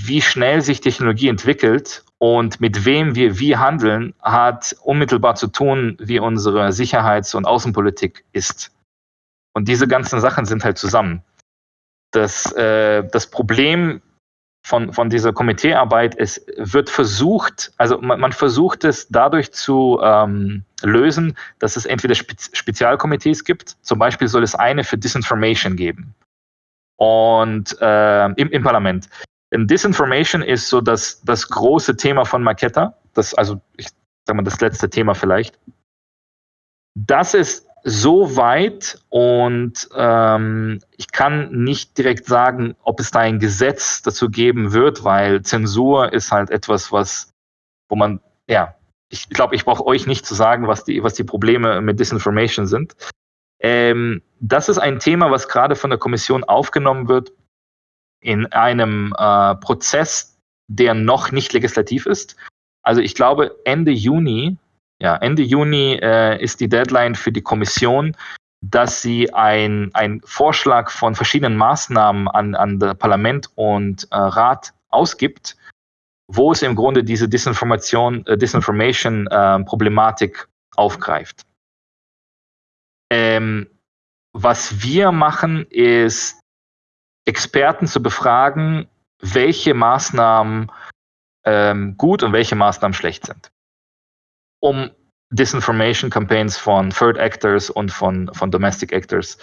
wie schnell sich Technologie entwickelt und mit wem wir wie handeln, hat unmittelbar zu tun, wie unsere Sicherheits- und Außenpolitik ist. Und diese ganzen Sachen sind halt zusammen. Das, äh, das Problem von, von dieser Komiteearbeit ist, wird versucht, also man, man versucht es dadurch zu ähm, lösen, dass es entweder Spez Spezialkomitees gibt, zum Beispiel soll es eine für Disinformation geben. Und äh, im, im Parlament. Disinformation ist so das, das große Thema von Marketa. Das, also, ich sag mal, das letzte Thema vielleicht. Das ist so weit und ähm, ich kann nicht direkt sagen, ob es da ein Gesetz dazu geben wird, weil Zensur ist halt etwas, was, wo man, ja, ich glaube, ich brauche euch nicht zu sagen, was die, was die Probleme mit Disinformation sind. Ähm, das ist ein Thema, was gerade von der Kommission aufgenommen wird in einem äh, Prozess, der noch nicht legislativ ist. Also ich glaube, Ende Juni, ja, Ende Juni äh, ist die Deadline für die Kommission, dass sie ein, ein Vorschlag von verschiedenen Maßnahmen an, an Parlament und äh, Rat ausgibt, wo es im Grunde diese Disinformation, äh, Disinformation-Problematik äh, aufgreift. Ähm, was wir machen, ist Experten zu befragen welche Maßnahmen ähm, gut und welche Maßnahmen schlecht sind. Um Disinformation Campaigns von Third Actors und von, von Domestic Actors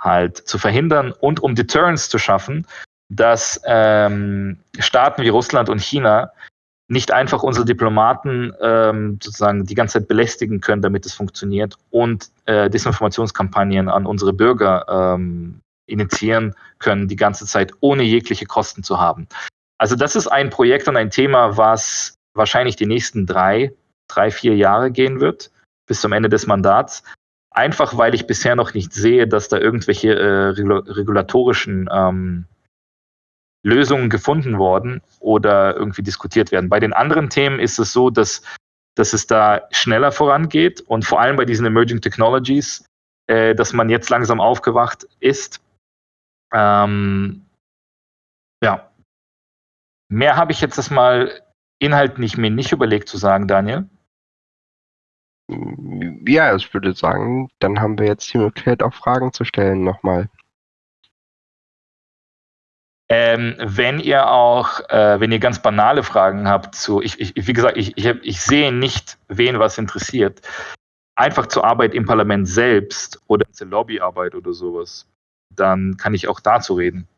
halt zu verhindern und um Deterrence zu schaffen, dass ähm, Staaten wie Russland und China nicht einfach unsere Diplomaten ähm, sozusagen die ganze Zeit belästigen können, damit es funktioniert und äh, Desinformationskampagnen an unsere Bürger ähm, initiieren können, die ganze Zeit ohne jegliche Kosten zu haben. Also das ist ein Projekt und ein Thema, was wahrscheinlich die nächsten drei, drei, vier Jahre gehen wird, bis zum Ende des Mandats. Einfach weil ich bisher noch nicht sehe, dass da irgendwelche äh, regulatorischen ähm, Lösungen gefunden worden oder irgendwie diskutiert werden. Bei den anderen Themen ist es so, dass, dass es da schneller vorangeht und vor allem bei diesen Emerging Technologies, äh, dass man jetzt langsam aufgewacht ist. Ähm, ja. Mehr habe ich jetzt das mal inhaltlich mir nicht überlegt zu sagen, Daniel. Ja, ich würde sagen, dann haben wir jetzt die Möglichkeit, auch Fragen zu stellen nochmal. Ähm, wenn ihr auch, äh, wenn ihr ganz banale Fragen habt zu, ich, ich wie gesagt, ich, ich, ich sehe nicht, wen was interessiert. Einfach zur Arbeit im Parlament selbst oder zur Lobbyarbeit oder sowas, dann kann ich auch dazu reden.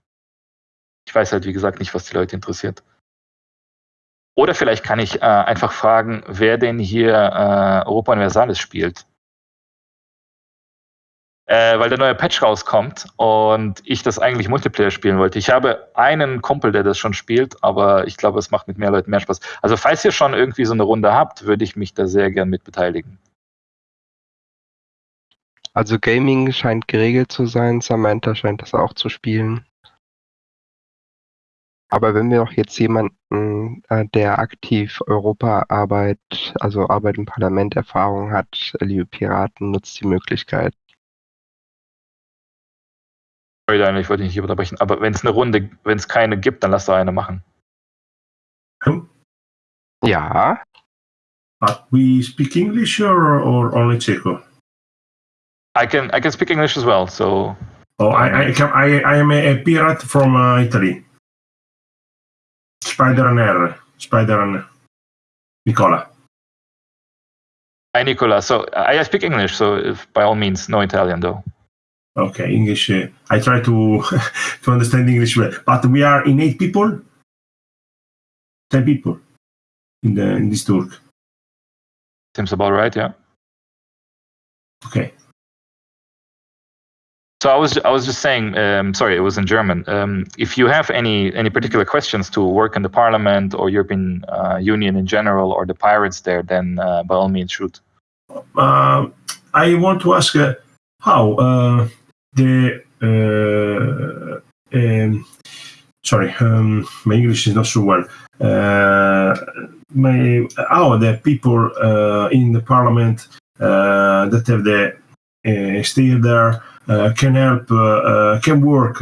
Ich weiß halt, wie gesagt, nicht, was die Leute interessiert. Oder vielleicht kann ich äh, einfach fragen, wer denn hier äh, Europa Universalis spielt äh, weil der neue Patch rauskommt und ich das eigentlich Multiplayer spielen wollte. Ich habe einen Kumpel, der das schon spielt, aber ich glaube, es macht mit mehr Leuten mehr Spaß. Also falls ihr schon irgendwie so eine Runde habt, würde ich mich da sehr gern mit beteiligen. Also Gaming scheint geregelt zu sein, Samantha scheint das auch zu spielen. Aber wenn wir doch jetzt jemanden, äh, der aktiv Europaarbeit, also Arbeit im Parlament Erfahrung hat, liebe Piraten, nutzt die Möglichkeit. Sorry, ich wollte dich nicht unterbrechen, aber wenn es eine Runde, wenn es keine gibt, dann lass doch eine machen. Ja. But we speak English or, or only Czech? I can I can speak English as well, so. Oh, I I, can, I, I am a, pirate from uh, Italy. Spider and R. Spider and Nicola. Hi, Nicola. So I speak English, so if, by all means, no Italian though. Okay, English. Uh, I try to to understand English well, but we are in eight people, ten people in the in this tour. Seems about right. Yeah. Okay. So I was I was just saying. Um, sorry, it was in German. Um, if you have any any particular questions to work in the Parliament or European uh, Union in general or the pirates there, then uh, by all means shoot. Uh, I want to ask uh, how uh, the uh, um, sorry, um, my English is not so well. My, how the people in the parliament that have the stay there Uh, can help, uh, uh, can work,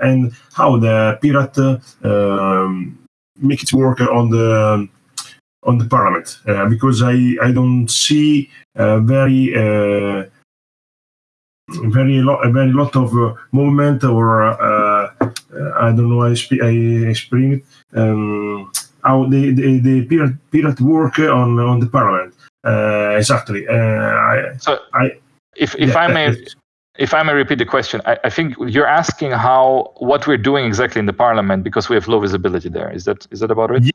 and how the pirate um, make it work on the on the parliament because I I don't see very very lot, a very lot of uh, movement or uh, uh, I don't know. I, sp- I explain it. Um, how the the, the pirate, pirate work on on the parliament exactly. I, so I, if if yeah, I may. If I may repeat the question, I, I, think you're asking how what we're doing exactly in the parliament because we have low visibility there. Is that is that about it?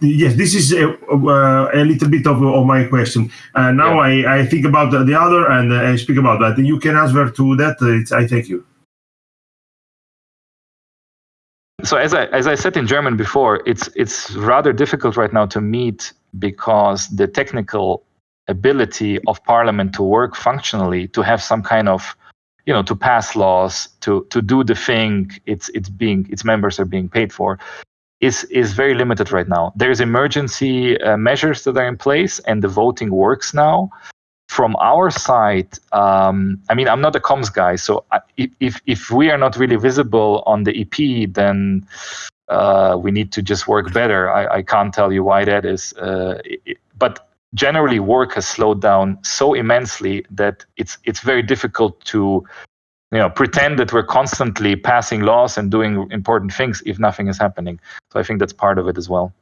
Yes, this is a, uh, a little bit of, of my question. Uh, now yeah. I, I think about the, the other and uh, I speak about that. You can answer to that. Uh, I thank you. So as I as I said in German before, it's it's rather difficult right now to meet because the technical ability of Parliament to work functionally, to have some kind of you know to pass laws to to do the thing it's it's being its members are being paid for is is very limited right now. There's emergency uh, measures that are in place, and the voting works now. From our side, um, I mean, I'm not a comms guy, so I, if if we are not really visible on the EP, then uh, we need to just work better. I, I can't tell you why that is, uh, it, but generally, work has slowed down so immensely that it's it's very difficult to you know pretend that we're constantly passing laws and doing important things if nothing is happening. So I think that's part of it as well.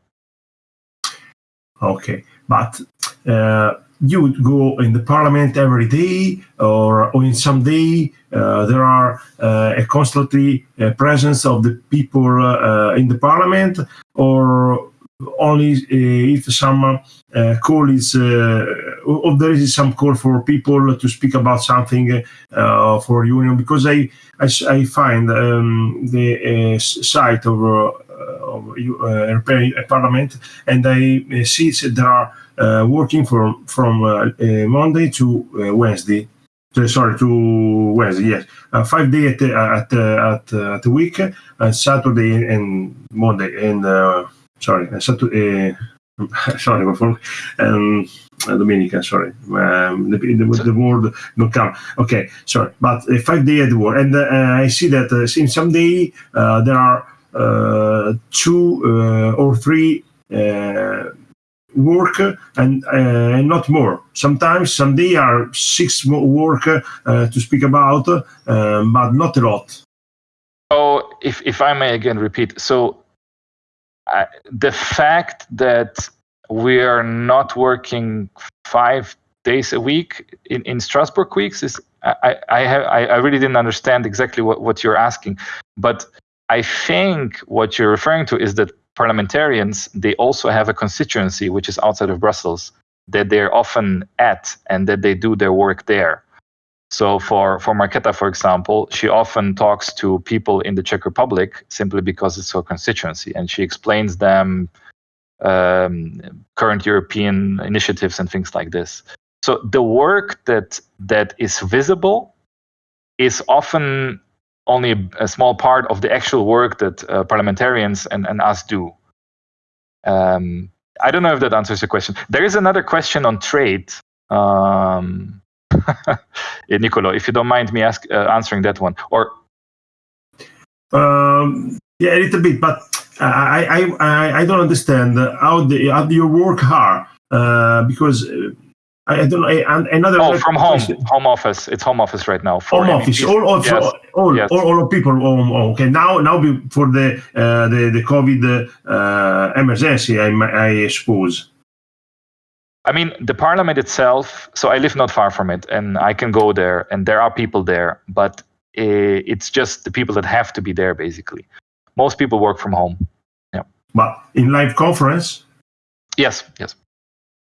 Okay, but uh, you go in the parliament every day, or, or in some day uh, there are uh, a constantly uh, presence of the people uh, in the parliament, or only uh, if some uh, call is or there is some call for people to speak about something for union because I I, I find um, the site of of European Parliament and I see that there are uh, working from from uh, uh, Monday to Wednesday. sorry, to Wednesday. Yes, five days at at at, at the week, Saturday and Monday and sorry, Saturday. sorry, um, Dominica, sorry, um, the, the, the word not come. Okay, sorry, but uh, five day at work, and uh, I see that uh, in some day there are two or three work and uh, not more. Sometimes some day are six work uh, to speak about, uh, but not a lot. So, if if I may again repeat, so the fact that we are not working five days a week in, in Strasbourg weeks is I, I have I, I really didn't understand exactly what, what you're asking, but I think what you're referring to is that parliamentarians, they also have a constituency which is outside of Brussels that they're often at and that they do their work there. So for, for Marketa, for example, she often talks to people in the Czech Republic simply because it's her constituency and she explains them um, current European initiatives and things like this. So the work that that is visible is often only a, small part of the actual work that uh, parliamentarians and, and us do. Um, I don't know if that answers your question. There is another question on trade. Um, Nicolo, if you don't mind me ask, uh, answering that one, or um, yeah, a little bit, but I I I, I don't understand how the how your work hard uh, because uh, I, don't know. Another oh, from home, home office. It's home office right now. home office. All, all, yes. all, yes. all, all, people. Oh, okay. Now, now for the uh, the the COVID uh, emergency, I, I suppose. I mean, the parliament itself. So I live not far from it, and I can go there, and there are people there, but it's just the people that have to be there, basically. Most people work from home. Yeah. But in live conference. Yes. Yes.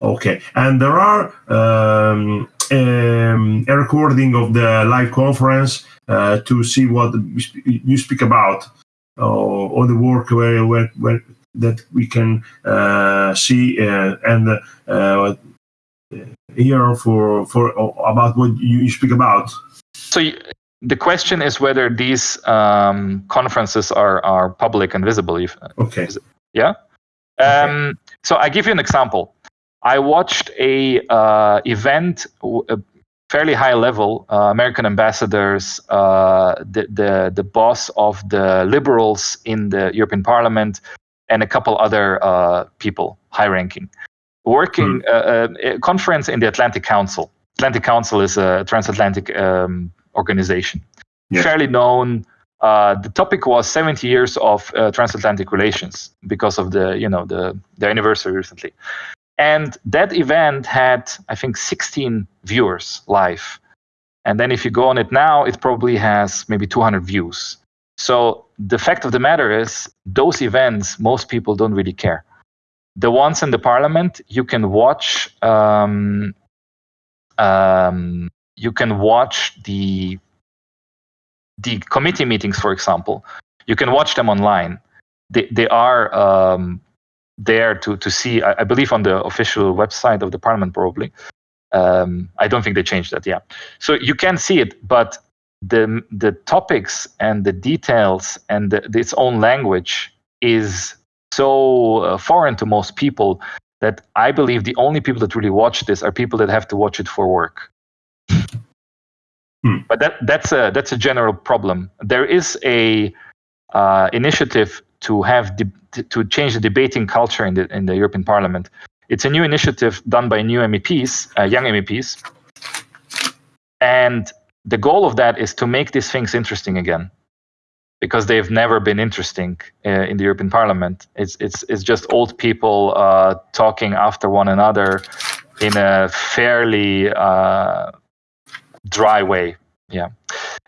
Okay, and there are um, um, a recording of the live conference uh, to see what you speak about, uh, or the work where, where, where that we can uh, see uh, and uh, hear for for about what you speak about. So. You, the question is whether these um, conferences are, are public and visible. If, okay. yeah. Um, okay. So I give you an example. I watched a uh, event, a fairly high level, uh, American ambassadors, uh, the, the the boss of the liberals in the European Parliament, and a couple other uh, people, high ranking, working mm. a conference in the Atlantic Council. Atlantic Council is a transatlantic um, organization, yeah. fairly known. Uh, the topic was 70 years of uh, transatlantic relations because of the you know the the anniversary recently and that event had, I think, 16 viewers live. And then if you go on it now, it probably has maybe 200 views. So the fact of the matter is, those events, most people don't really care. The ones in the parliament, you can watch. Um, um, you can watch the the committee meetings, for example. You can watch them online. They they are um, there to to see. I, I, believe on the official website of the parliament probably. Um, I don't think they changed that. Yeah, so you can see it, but the the topics and the details and the, its own language is so uh, foreign to most people that I believe the only people that really watch this are people that have to watch it for work. Hmm. But that that's a that's a general problem. There is a uh, initiative to have de- to change the debating culture in the in the European Parliament. It's a new initiative done by new MEPs, uh, young MEPs, and the goal of that is to make these things interesting again because they've never been interesting uh, in the European Parliament. It's it's it's just old people uh, talking after one another in a fairly uh, dry way. Yeah,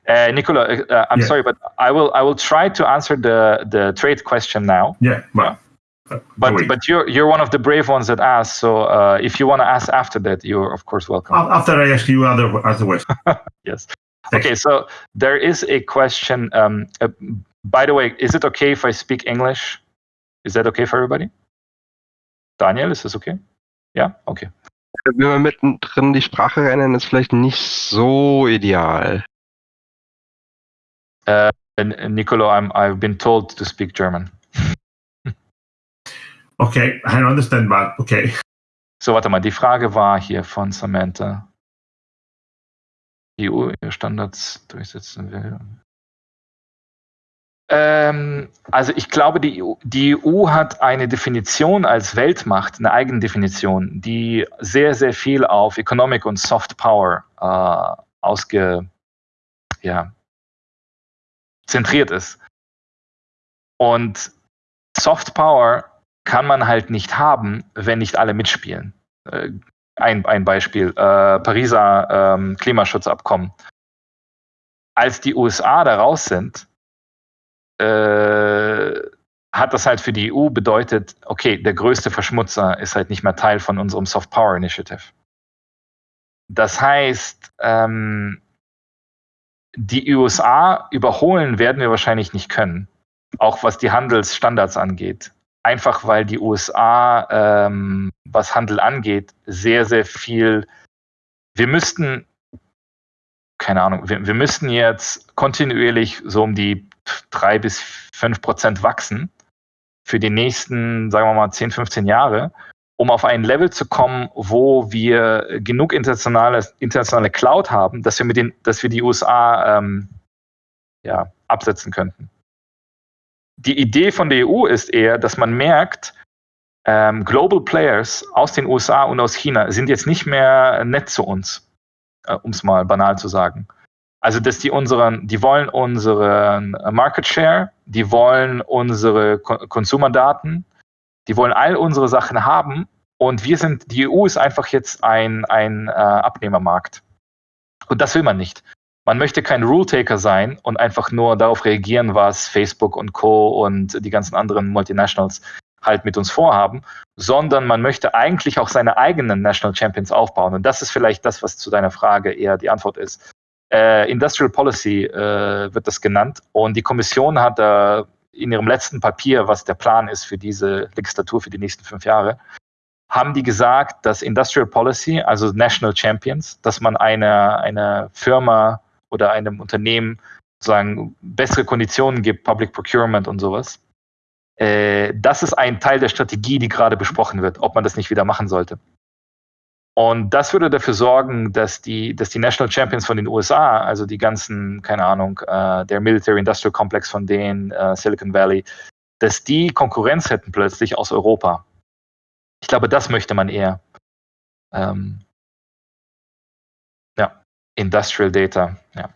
uh, Nicola, uh, I'm Yeah. sorry, but I will I will try to answer the the trade question now. Yeah, but But wait. but you're you're one of the brave ones that asked. So uh, if you want to ask after that, you're of course welcome. after I ask you other other question. Yes. Thank Okay, so there is a question. Um, uh, by the way, is it okay if I speak English? Is that okay for everybody? Daniel, is this okay? Yeah, okay. Wenn wir mittendrin die Sprache rennen, ist vielleicht nicht so ideal. And, and Nicolo, I'm I've been told to speak German. Okay, I understand, but okay. So, warte mal, die Frage war hier von Samantha. Die EU Standards durchsetzen will. Ähm, also ich glaube, die EU, die EU hat eine Definition als Weltmacht, eine eigene Definition, die sehr, sehr viel auf Economic und Soft Power äh, ausge, ja, zentriert ist. Und Soft Power kann man halt nicht haben, wenn nicht alle mitspielen. Äh, ein, ein Beispiel, äh, Pariser ähm, Klimaschutzabkommen. Als die USA da raus sind, äh, hat das halt für die EU bedeutet, okay, der größte Verschmutzer ist halt nicht mehr Teil von unserem Soft Power Initiative. Das heißt, ähm, die USA überholen werden wir wahrscheinlich nicht können, auch was die Handelsstandards angeht einfach weil die USA, ähm, was Handel angeht, sehr, sehr viel. Wir müssten, keine Ahnung, wir, wir müssten jetzt kontinuierlich so um die drei bis fünf Prozent wachsen für die nächsten, sagen wir mal, 10, 15 Jahre, um auf ein Level zu kommen, wo wir genug internationale, internationale Cloud haben, dass wir mit den, dass wir die USA ähm, ja, absetzen könnten die Idee von der EU ist eher, dass man merkt, ähm, Global Players aus den USA und aus China sind jetzt nicht mehr nett zu uns, äh, um es mal banal zu sagen. Also, dass die unseren, die wollen unseren Market Share, die wollen unsere Ko- Konsumerdaten, die wollen all unsere Sachen haben und wir sind, die EU ist einfach jetzt ein, ein äh, Abnehmermarkt. Und das will man nicht. Man möchte kein Rule-Taker sein und einfach nur darauf reagieren, was Facebook und Co. und die ganzen anderen Multinationals halt mit uns vorhaben, sondern man möchte eigentlich auch seine eigenen National Champions aufbauen. Und das ist vielleicht das, was zu deiner Frage eher die Antwort ist. Äh, Industrial Policy äh, wird das genannt und die Kommission hat äh, in ihrem letzten Papier, was der Plan ist für diese Legislatur für die nächsten fünf Jahre, haben die gesagt, dass Industrial Policy, also National Champions, dass man eine, eine Firma oder einem Unternehmen sozusagen bessere Konditionen gibt, Public Procurement und sowas. Äh, das ist ein Teil der Strategie, die gerade besprochen wird, ob man das nicht wieder machen sollte. Und das würde dafür sorgen, dass die, dass die National Champions von den USA, also die ganzen, keine Ahnung, äh, der Military Industrial Complex von denen, äh, Silicon Valley, dass die Konkurrenz hätten plötzlich aus Europa. Ich glaube, das möchte man eher. Ähm, Industrial Data, ja.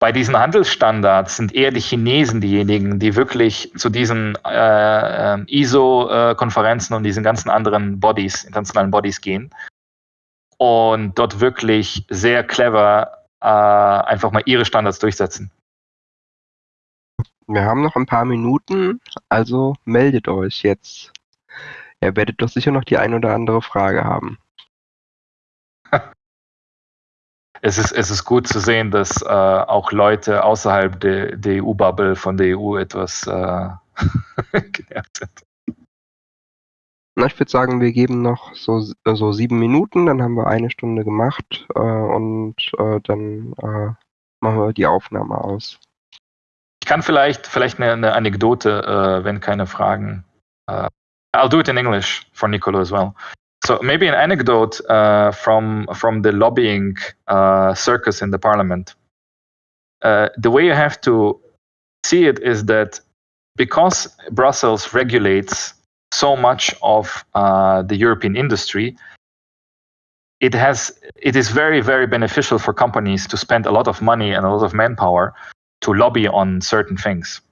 Bei diesen Handelsstandards sind eher die Chinesen diejenigen, die wirklich zu diesen äh, ähm, ISO-Konferenzen und diesen ganzen anderen Bodies, internationalen Bodies gehen und dort wirklich sehr clever äh, einfach mal ihre Standards durchsetzen. Wir haben noch ein paar Minuten, also meldet euch jetzt. Ihr werdet doch sicher noch die ein oder andere Frage haben. Es ist, es ist gut zu sehen, dass äh, auch Leute außerhalb der, der EU-Bubble von der EU etwas äh, genervt sind. Na, ich würde sagen, wir geben noch so, so sieben Minuten, dann haben wir eine Stunde gemacht äh, und äh, dann äh, machen wir die Aufnahme aus. Ich kann vielleicht, vielleicht eine, eine Anekdote, äh, wenn keine Fragen. Uh, I'll do it in English for Nicolo as well. So maybe an anecdote uh, from from the lobbying uh, circus in the parliament. Uh, the way you have to see it is that because Brussels regulates so much of uh, the European industry, it has it is very very beneficial for companies to spend a lot of money and a lot of manpower to lobby on certain things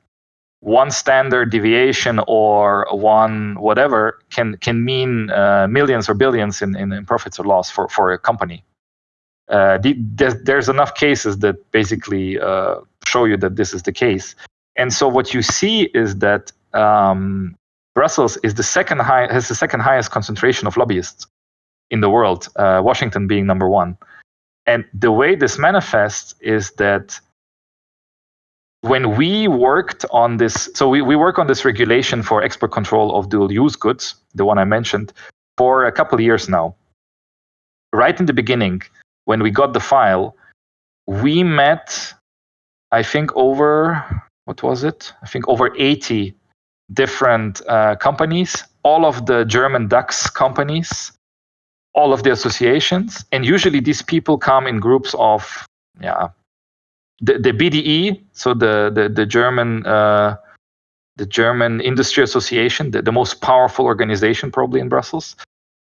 one standard deviation or one whatever can can mean uh, millions or billions in, in, in, profits or loss for, for a company. Uh, the, there's, there's, enough cases that basically uh, show you that this is the case. And so what you see is that um, Brussels is the second high has the second highest concentration of lobbyists in the world. Uh, Washington being number one. And the way this manifests is that when we worked on this, so we, we work on this regulation for export control of dual use goods, the one I mentioned, for a couple years now. Right in the beginning, when we got the file, we met, I think, over, what was it? I think over 80 different uh, companies, all of the German DAX companies, all of the associations. And usually these people come in groups of, yeah, the, the BDE, so the the, the German uh, the German Industry Association, the, the most powerful organization probably in Brussels,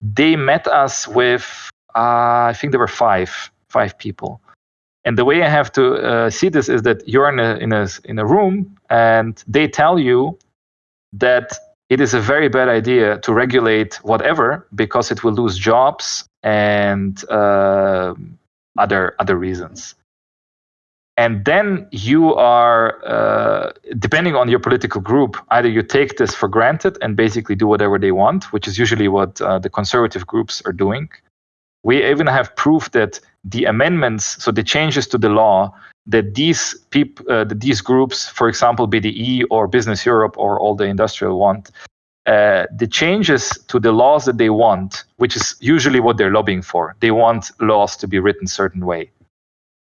they met us with uh, I think there were five five people. And the way I have to uh, see this is that you're in a in a in a room and they tell you that it is a very bad idea to regulate whatever because it will lose jobs and uh, other other reasons and then you are uh, depending on your political group either you take this for granted and basically do whatever they want which is usually what uh, the conservative groups are doing. We even have proof that the amendments so the changes to the law that these peop, uh, that these groups for example bde or business europe or all the industrial want uh, the changes to the laws that they want which is usually what they're lobbying for. They want laws to be written certain way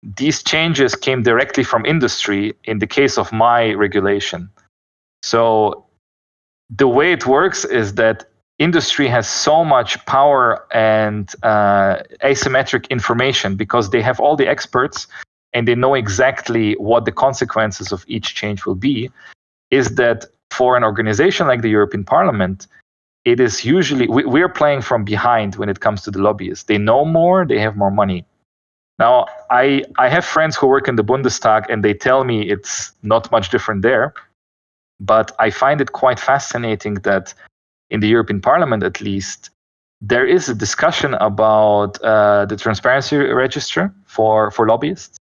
these changes came directly from industry in the case of my regulation. So the way it works is that industry has so much power and uh, asymmetric information because they have all the experts and they know exactly what the consequences of each change will be is that for an organization like the european parliament it is usually we, we're playing from behind when it comes to the lobbyists they know more they have more money now, I, I have friends who work in the Bundestag and they tell me it's not much different there. But I find it quite fascinating that in the European Parliament, at least, there is a discussion about uh, the transparency register for, for lobbyists.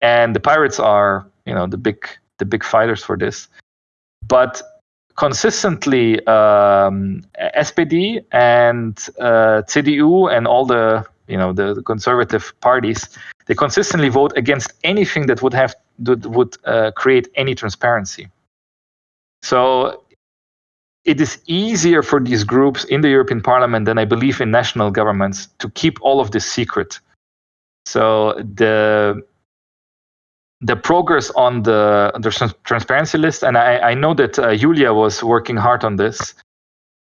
And the pirates are, you know, the big the big fighters for this. But consistently, um, SPD and uh, CDU and all the you know the, conservative parties they consistently vote against anything that would have that would uh, create any transparency. So it is easier for these groups in the european parliament than i believe in national governments to keep all of this secret. So the the progress on the, the transparency list and i, I know that uh, julia was working hard on this.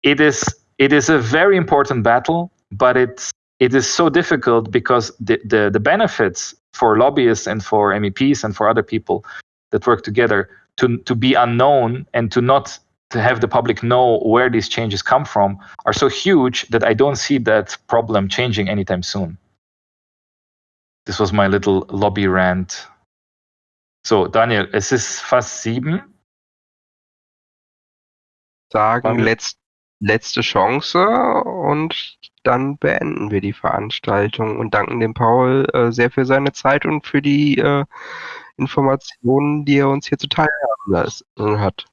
It is it is a very important battle but it's it is so difficult because the, the, the benefits for lobbyists and for MEPs and for other people that work together to, to be unknown and to not to have the public know where these changes come from are so huge that I don't see that problem changing anytime soon. This was my little lobby rant. So, Daniel, es ist fast sieben. Sagen, let's letzte Chance und dann beenden wir die Veranstaltung und danken dem Paul äh, sehr für seine Zeit und für die äh, Informationen, die er uns hier zuteil lassen hat.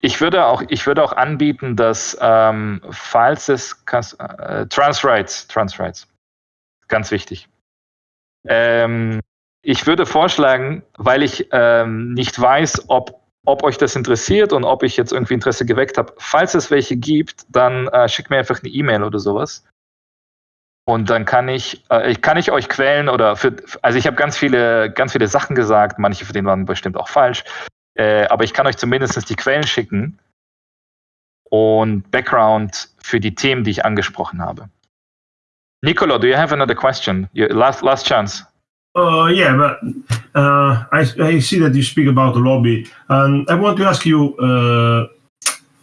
Ich würde auch, ich würde auch anbieten, dass ähm, falls es äh, Transrights, Transrights, ganz wichtig. Ähm, ich würde vorschlagen, weil ich ähm, nicht weiß, ob ob euch das interessiert und ob ich jetzt irgendwie Interesse geweckt habe. Falls es welche gibt, dann äh, schickt mir einfach eine E-Mail oder sowas. Und dann kann ich, äh, kann ich euch quälen oder für, also ich habe ganz viele, ganz viele Sachen gesagt, manche von denen waren bestimmt auch falsch, äh, aber ich kann euch zumindest die Quellen schicken und Background für die Themen, die ich angesprochen habe. Nicolo, do you have another question? Last, last chance. Uh, yeah, but uh, I, I, see that you speak about the lobby, and I want to ask you uh,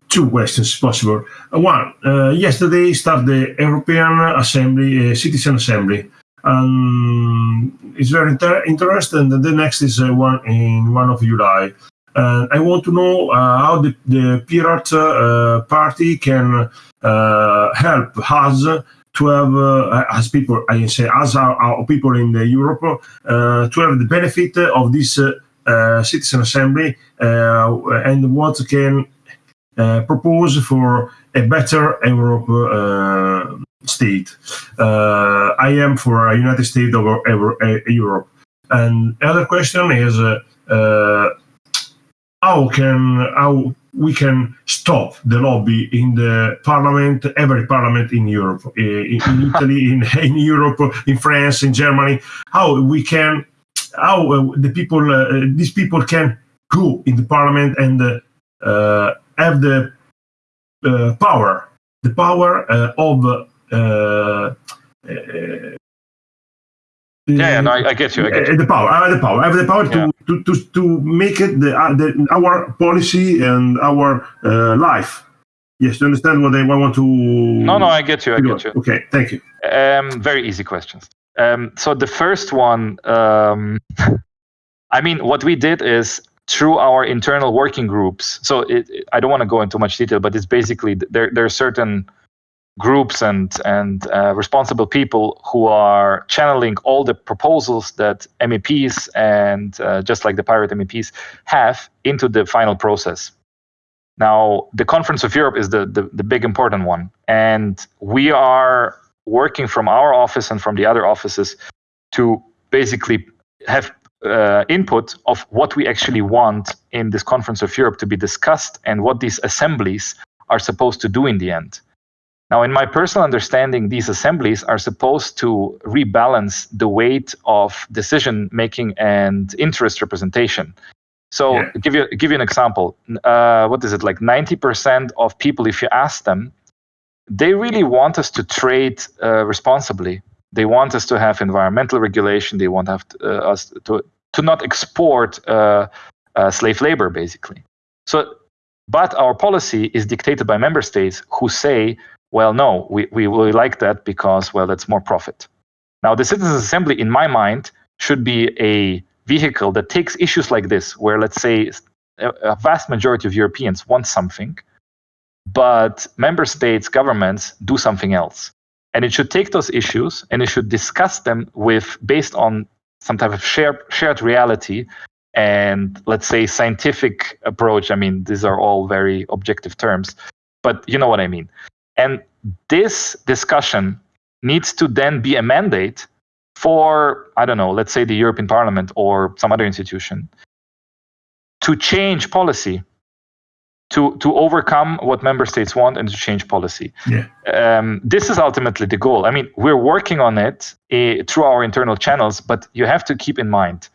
two questions possible. Uh, one, uh, yesterday started the European Assembly, uh, Citizen Assembly. Um, it's very inter- interesting. The next is one in one of July. And I want to know how the, the Pirate Party can help us to have, uh, as people, I say, as our, our people in the Europe, uh, to have the benefit of this uh, uh citizen assembly uh, and what can propose for a better Europe state. I am for a United States of Europe. And other question is how can how we can stop the lobby in the parliament, every parliament in Europe, in, in Italy, in, in Europe, in France, in Germany, how we can, how uh, the people, uh, these people can go in the parliament and uh, have the uh, power, the power uh, of uh, yeah, yeah, no, I, I, get you. I get you. The power, I have the power. I have the power yeah. to, to, to, make it the, uh, the, our policy and our uh, life. Yes, you understand what I want to. No, no, I get you. I get you. Okay, thank you. Um, very easy questions. Um, so the first one, um, I mean, what we did is through our internal working groups. So it, I don't want to go into much detail, but it's basically there. There are certain groups and and uh, responsible people who are channeling all the proposals that MEPs and uh, just like the pirate MEPs have into the final process. Now, the Conference of Europe is the, the, the big important one, and we are working from our office and from the other offices to basically have uh, input of what we actually want in this Conference of Europe to be discussed and what these assemblies are supposed to do in the end. Now, in my personal understanding, these assemblies are supposed to rebalance the weight of decision making and interest representation. So, yeah. give you give you an example. Uh, what is it like? Ninety percent of people, if you ask them, they really want us to trade uh, responsibly. They want us to have environmental regulation. They want have to, uh, us to to not export uh, uh, slave labor, basically. So, but our policy is dictated by member states who say well, no, we, we really like that because, well, that's more profit. Now, the Citizens Assembly, in my mind, should be a vehicle that takes issues like this, where let's say a vast majority of Europeans want something, but member states, governments do something else. And it should take those issues and it should discuss them with based on some type of shared shared reality and let's say scientific approach. I mean, these are all very objective terms, but you know what I mean. And this discussion needs to then be a mandate for, I don't know, let's say the European Parliament or some other institution to change policy, to, to overcome what member states want and to change policy. Yeah. Um, this is ultimately the goal. I mean, we're working on it uh, through our internal channels, but you have to keep in mind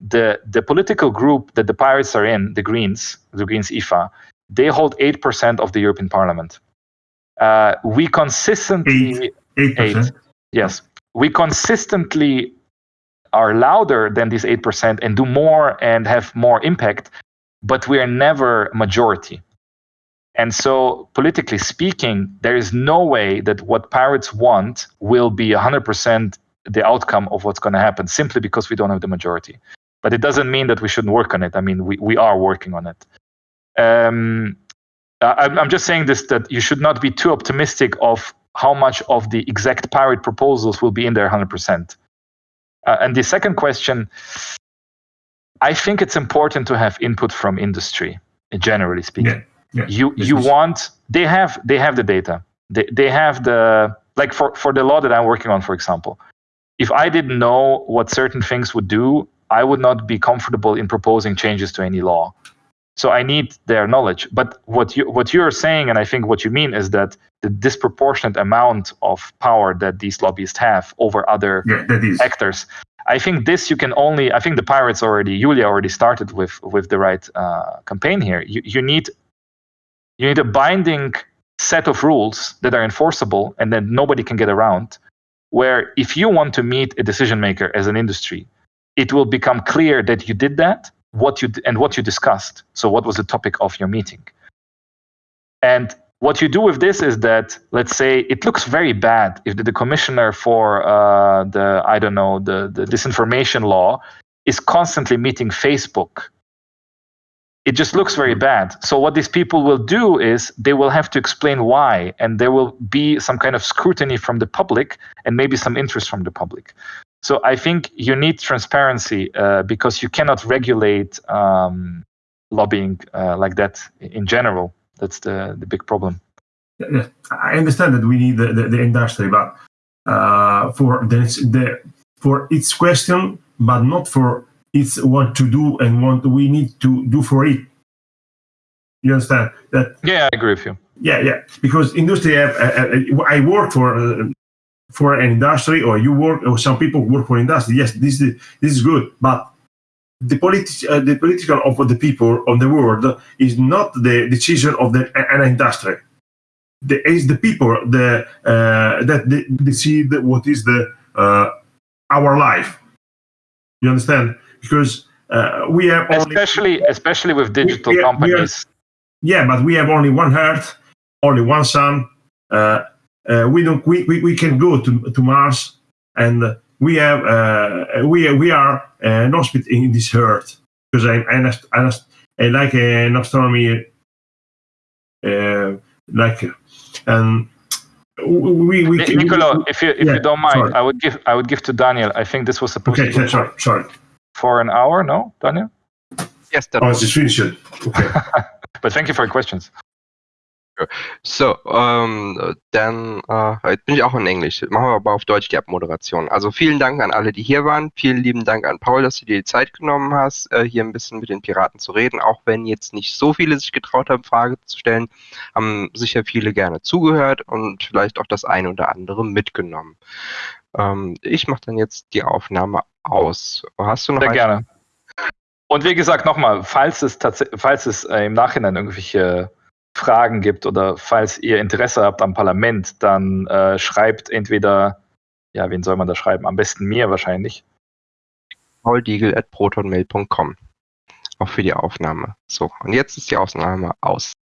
the, the political group that the Pirates are in, the Greens, the Greens IFA, they hold 8% of the European Parliament uh, we consistently eight, 8%. Yes, we consistently are louder than this eight percent and do more and have more impact, but we are never majority. And so, politically speaking, there is no way that what pirates want will be 100% the outcome of what's going to happen simply because we don't have the majority. But it doesn't mean that we shouldn't work on it. I mean, we, we are working on it. Um, uh, I'm just saying this that you should not be too optimistic of how much of the exact pirate proposals will be in there 100%. Uh, and the second question, I think it's important to have input from industry, generally speaking. Yeah, yeah. You you want they have they have the data. They they have the like for for the law that I'm working on, for example. If I didn't know what certain things would do, I would not be comfortable in proposing changes to any law. So I need their knowledge. But what you what you're saying, and I think what you mean is that the disproportionate amount of power that these lobbyists have over other yeah, actors. I think this you can only. I think the pirates already, Julia already started with with the right uh, campaign here. You you need you need a binding set of rules that are enforceable and that nobody can get around. Where if you want to meet a decision maker as an industry, it will become clear that you did that what you and what you discussed. So, what was the topic of your meeting? And what you do with this is that, let's say, it looks very bad if the, the commissioner for uh, the, I don't know, the, the disinformation law is constantly meeting Facebook. It just looks very bad. So, what these people will do is they will have to explain why, and there will be some kind of scrutiny from the public and maybe some interest from the public. So, I think you need transparency uh, because you cannot regulate um, lobbying uh, like that in general. That's the, the big problem. I understand that we need the, the, the industry, but uh, for the, the for its question, but not for its what to do and what we need to do for it. You understand that? Yeah, I agree with you. Yeah, yeah. Because industry, have, uh, uh, I work for uh, for an industry, or you work, or some people work for industry. Yes, this is this is good, but the, politi- uh, the political of the people of the world is not the decision of the an industry. The, is the people the uh, that decide what is the uh, our life. You understand? Because uh, we have especially only, especially with digital we, we companies. yeah, but we have only one Earth, only one sun. Uh, uh, we don't. We, we, we can go to to Mars and we have uh, we we are uh, an hospital in this earth because I I, I, I like an astronomy uh, like and we we Nicolo, we, if you if yeah, you don't mind, sorry. I would give I would give to Daniel. I think this was supposed okay, to be sorry, sorry. for an hour. No, Daniel. Yes, that oh, was just finished. Okay. but thank you for your questions. So, ähm, dann äh, jetzt bin ich auch in Englisch. Machen wir aber auf Deutsch die Abmoderation. Also vielen Dank an alle, die hier waren. Vielen lieben Dank an Paul, dass du dir die Zeit genommen hast, äh, hier ein bisschen mit den Piraten zu reden. Auch wenn jetzt nicht so viele sich getraut haben, Fragen zu stellen, haben sicher viele gerne zugehört und vielleicht auch das eine oder andere mitgenommen. Ähm, ich mache dann jetzt die Aufnahme aus. Hast du noch Sehr gerne. Und wie gesagt, nochmal, falls es, falls es äh, im Nachhinein irgendwelche Fragen gibt oder falls ihr Interesse habt am Parlament, dann äh, schreibt entweder, ja, wen soll man da schreiben? Am besten mir wahrscheinlich. pauldiegel at protonmail.com. Auch für die Aufnahme. So, und jetzt ist die Aufnahme aus.